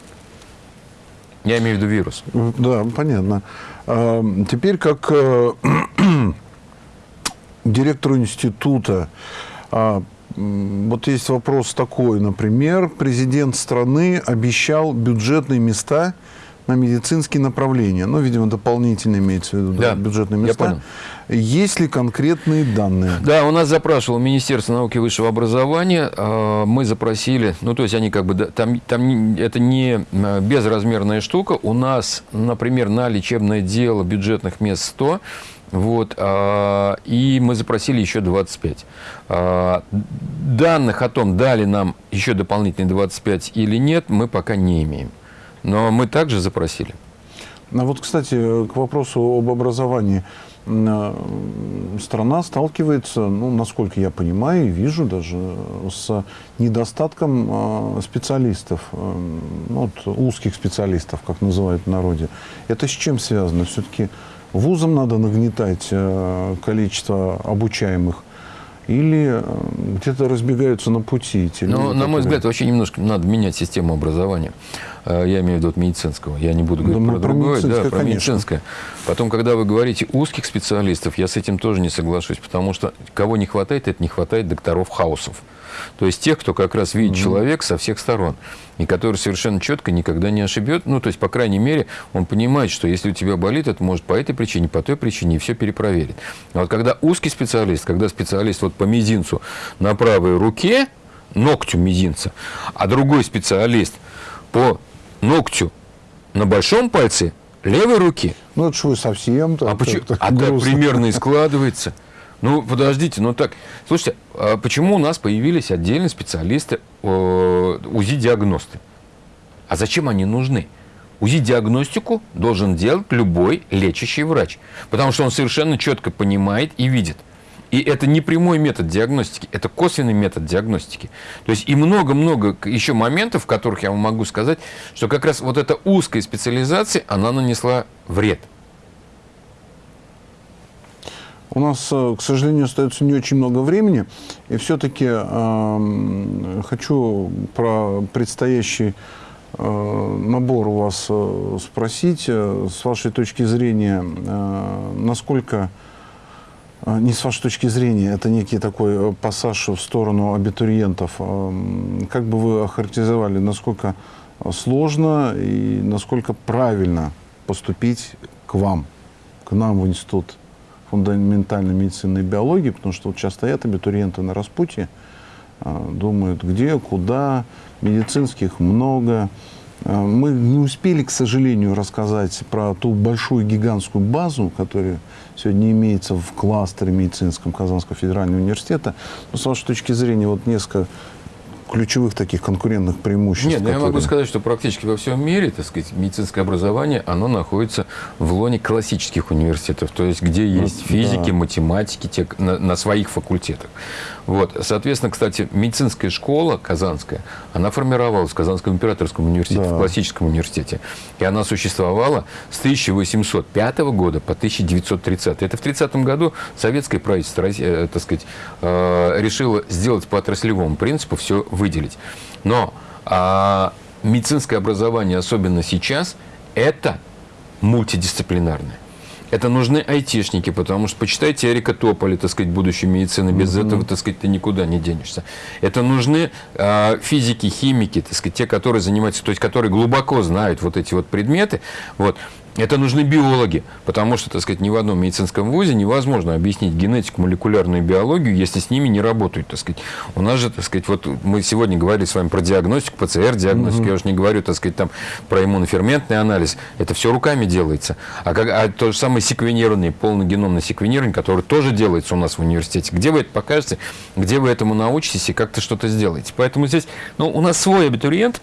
Я имею в виду вирус. Да, понятно. А, Теперь как э, директору института, а, вот есть вопрос такой, например, президент страны обещал бюджетные места на медицинские направления. Ну, видимо, дополнительно имеется в виду да, Да, бюджетные места. Есть ли конкретные данные? Да, у нас запрашивало Министерство науки и высшего образования. э, Мы запросили, ну, то есть они как бы, там, там это не э, безразмерная штука. У нас, например, на лечебное дело бюджетных мест 100, вот, а, и мы запросили еще 25. А, Данных о том, дали нам еще дополнительные 25 или нет, мы пока не имеем. Но мы также запросили. А вот, кстати, к вопросу об образовании. страна сталкивается, ну, насколько я понимаю и вижу даже, с недостатком специалистов, ну, вот, узких специалистов, как называют в народе. Это с чем связано? Все-таки вузам надо нагнетать количество обучаемых или э, где-то разбегаются на пути. Эти ну, на мой взгляд, вообще немножко надо менять систему образования. Э, я имею в виду от медицинского. Я не буду говорить да, про, про другое, да, про конечно. медицинское. Потом, когда вы говорите узких специалистов, я с этим тоже не соглашусь, потому что кого не хватает, это не хватает докторов хаусов. То есть тех, кто как раз видит mm-hmm. человек со всех сторон, и который совершенно четко никогда не ошибет. Ну, то есть, по крайней мере, он понимает, что если у тебя болит, это может по этой причине, по той причине, и все перепроверит. А вот когда узкий специалист, когда специалист вот по мизинцу на правой руке, ногтю мизинца, а другой специалист по ногтю на большом пальце левой руки. Ну, это что вы совсем... А, почему? а так примерно и складывается. Ну, подождите, ну так, слушайте, а почему у нас появились отдельные специалисты УЗИ-диагносты? А зачем они нужны? УЗИ-диагностику должен делать любой лечащий врач, потому что он совершенно четко понимает и видит. И это не прямой метод диагностики, это косвенный метод диагностики. То есть и много-много еще моментов, в которых я вам могу сказать, что как раз вот эта узкая специализация, она нанесла вред – у нас, э, к сожалению, остается не очень много времени. И все-таки э, хочу про предстоящий э, набор у вас э, спросить. Э, с вашей точки зрения, э, насколько... Э, не с вашей точки зрения, это некий такой пассаж в сторону абитуриентов. Как бы вы охарактеризовали, насколько сложно и насколько правильно поступить к вам, к нам в институт фундаментальной медицины и биологии, потому что вот сейчас стоят абитуриенты на распутье, а, думают, где, куда, медицинских много. А, мы не успели, к сожалению, рассказать про ту большую гигантскую базу, которая сегодня имеется в кластере медицинском Казанского федерального университета. Но с вашей точки зрения, вот несколько ключевых таких конкурентных преимуществ? Нет, которые... я могу сказать, что практически во всем мире, так сказать, медицинское образование, оно находится в лоне классических университетов, то есть где ну, есть ну, физики, да. математики те, на, на своих факультетах. Вот. Соответственно, кстати, медицинская школа казанская, она формировалась в Казанском императорском университете, да. в классическом университете. И она существовала с 1805 года по 1930. Это в 30 году советское правительство, э, так сказать, э, решило сделать по отраслевому принципу все выделить. Но а, медицинское образование, особенно сейчас, это мультидисциплинарное. Это нужны айтишники, потому что почитайте Эрика Тополя, так сказать, будущей медицины. Без mm-hmm. этого, так сказать, ты никуда не денешься. Это нужны э, физики, химики, так сказать, те, которые занимаются, то есть которые глубоко знают вот эти вот предметы. Вот. Это нужны биологи, потому что, так сказать, ни в одном медицинском вузе невозможно объяснить генетику, молекулярную биологию, если с ними не работают, так сказать. У нас же, так сказать, вот мы сегодня говорили с вами про диагностику, ПЦР-диагностику, угу. я уж не говорю, так сказать, там про иммуноферментный анализ, это все руками делается. А, как, а то же самое секвенирование, полногеномное секвенирование, которое тоже делается у нас в университете, где вы это покажете, где вы этому научитесь и как-то что-то сделаете. Поэтому здесь, ну, у нас свой абитуриент,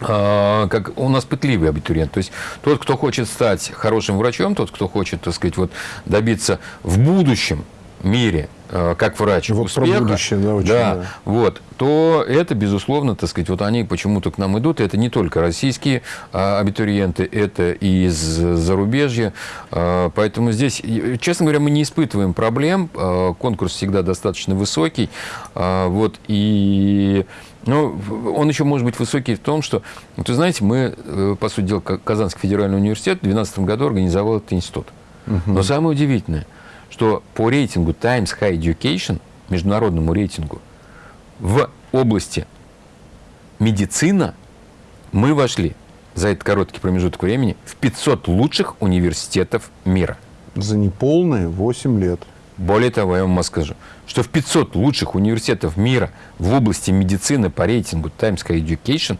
как у нас пытливый абитуриент. То есть тот, кто хочет стать хорошим врачом, тот, кто хочет, так сказать, вот добиться в будущем мире а, как врач вот успеха, про будущее, да, очень, да, да. Вот, то это, безусловно, так сказать, вот они почему-то к нам идут. Это не только российские а, абитуриенты, это и из зарубежья. А, поэтому здесь, честно говоря, мы не испытываем проблем. А, конкурс всегда достаточно высокий. А, вот, и но ну, он еще может быть высокий в том, что, вот вы знаете, мы, э, по сути дела, Казанский федеральный университет в 2012 году организовал этот институт. Угу. Но самое удивительное, что по рейтингу Times High Education, международному рейтингу, в области медицина мы вошли за этот короткий промежуток времени в 500 лучших университетов мира. За неполные 8 лет. Более того, я вам скажу, что в 500 лучших университетов мира в области медицины по рейтингу Times High Education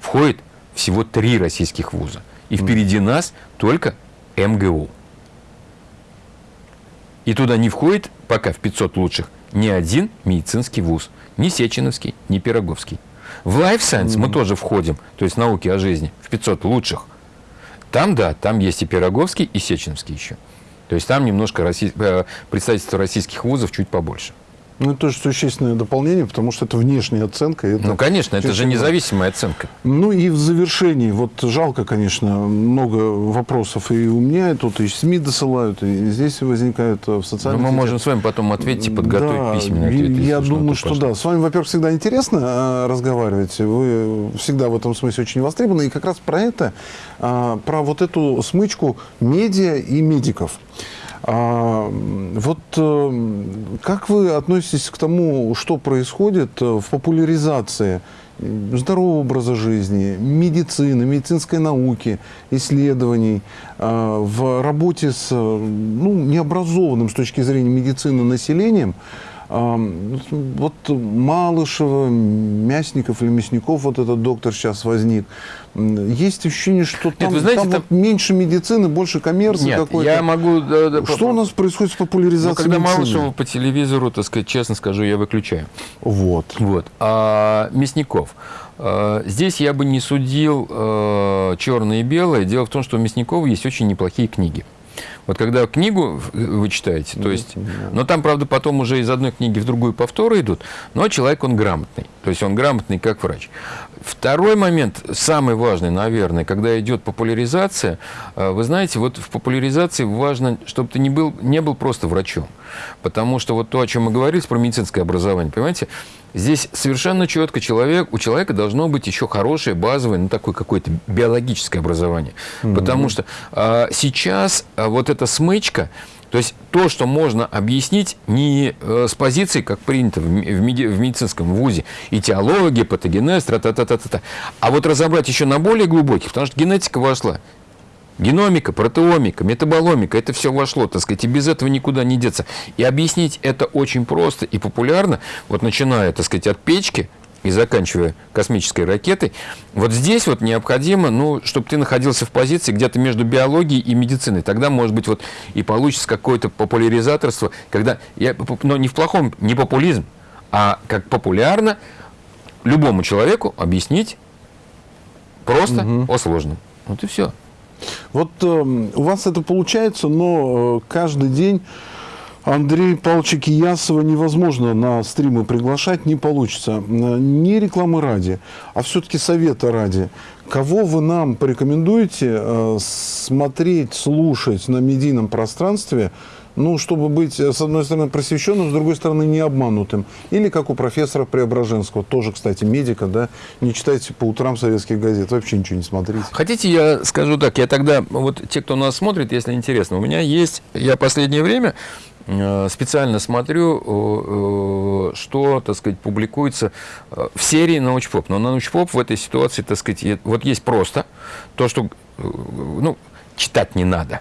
входит всего три российских вуза. И впереди нас только МГУ. И туда не входит пока в 500 лучших ни один медицинский вуз. Ни Сеченовский, ни Пироговский. В Life Science мы тоже входим, то есть науки о жизни, в 500 лучших. Там, да, там есть и Пироговский, и Сеченовский еще. То есть там немножко россий... э, представительство российских вузов чуть побольше. Ну, это тоже существенное дополнение, потому что это внешняя оценка. Это Ну, конечно, это же независимая оценка. Ну и в завершении, вот жалко, конечно, много вопросов и у меня, и тут и СМИ досылают, и здесь возникают э, в Но социальных мы можем с вами потом ответить и подготовить Да, письменный ответ. Я думаю, то что пошло. да. С вами, во-первых, всегда интересно э, разговаривать. Вы всегда в этом смысле очень востребованы. И как раз про это, а, про вот эту смычку медиа и медиков. А, вот э, как вы относитесь к тому, что происходит э, в популяризации здорового образа жизни, медицины, медицинской науки, исследований, э, в работе с ну, необразованным с точки зрения медицины населением, вот Малышева, Мясников или Мясников, вот этот доктор сейчас возник. Есть ощущение, что там, вы знаете, там там- вот меньше медицины, больше коммерции Нет, какой-то. я могу... да, да, Что у нас происходит с популяризацией Ну, когда медицины? Малышева по телевизору, так сказать, честно скажу, я выключаю. Вот. Вот. А Мясников. э, Здесь я бы не судил э, черное и белое. Дело в том, что у Мясникова есть очень неплохие книги. Вот когда книгу вы читаете, то есть, но там, правда, потом уже из одной книги в другую повторы идут, но человек, он грамотный, то есть он грамотный как врач. Второй момент, самый важный, наверное, когда идет популяризация, э, вы знаете, вот в популяризации важно, чтобы ты не был, не был просто врачом, потому что вот то, о чем мы говорили про медицинское образование, понимаете, Здесь совершенно четко человек, у человека должно быть еще хорошее, базовое, ну, такое какое-то биологическое образование. Потому что а, сейчас а, вот эта смычка, то есть то, что можно объяснить не э, с позиции, как принято в, меди- в медицинском вузе, этиология, патогенез, тра-та-та-та-та, а вот разобрать еще на более глубоких, потому что генетика вошла. Геномика, протеомика, метаболомика, это все вошло, так сказать, и без этого никуда не деться. И объяснить это очень просто и популярно, вот начиная, так сказать, от печки и заканчивая космической ракетой, вот здесь вот необходимо, ну, чтобы ты находился в позиции где-то между биологией и медициной. Тогда, может быть, вот и получится какое-то популяризаторство, когда, я, но не в плохом, не популизм, а как популярно любому человеку объяснить просто о сложном. Вот и все. Вот э, у вас это получается, но э, каждый день Андрея Павловича Киясова невозможно на стримы приглашать, не получится. Э, Не рекламы ради, а все-таки совета ради. Кого вы нам порекомендуете э, смотреть, слушать на медийном пространстве, ну, чтобы быть, э, с одной стороны, просвещенным, с другой стороны, не обманутым. Или как у профессора Преображенского, тоже, кстати, медика, да, не читайте по утрам советских газет, вообще ничего не смотрите. Хотите, я скажу так, я тогда, вот те, кто нас смотрит, если интересно, у меня есть, я последнее время специально смотрю, э, э, что, так сказать, публикуется э, в серии научпоп. Но научпоп в этой ситуации, так сказать, вот есть просто то, что, э, ну, читать не надо.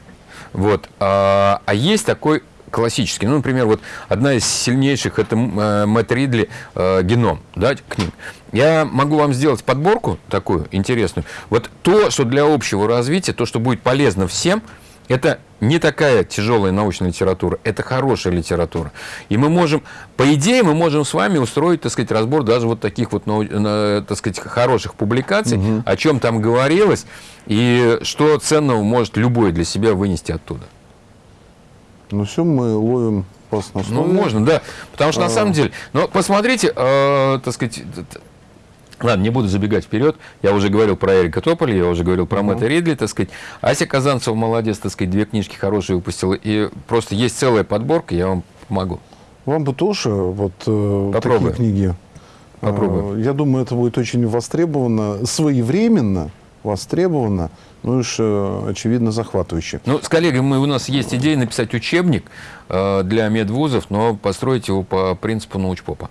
Вот. А, а есть такой классический. Ну, например, вот одна из сильнейших это э, Мэтт Ридли э, «Геном», да, книг. Я могу вам сделать подборку такую интересную. Вот то, что для общего развития, то, что будет полезно всем, это не такая тяжелая научная литература, это хорошая литература. И мы можем, по идее, мы можем с вами устроить, так сказать, разбор даже вот таких вот, так сказать, хороших публикаций, о чем там говорилось, и что ценного может любой для себя вынести оттуда. Ну все, мы ловим вас на Ну, слове. можно, да. Потому что на самом деле, но посмотрите, э, так сказать, Ладно, не буду забегать вперед. Я уже говорил про Эрика Тополя, я уже говорил про Мэтта Ридли, так сказать. Ася Казанцева молодец, так сказать, две книжки хорошие выпустила. И просто есть целая подборка, я вам помогу. Вам бы тоже вот э, Попробуем. такие книги. Попробуем. Э, Я думаю, это будет очень востребовано, своевременно востребовано, ну уж, э, очевидно, захватывающе. Ну, с коллегой мы, у нас есть идея написать учебник э, для медвузов, но построить его по принципу научпопа.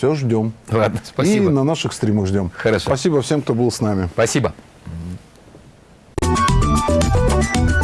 Все, ждем. Ладно, спасибо. И на наших стримах ждем. Хорошо. Спасибо всем, кто был с нами. Спасибо. Thank you.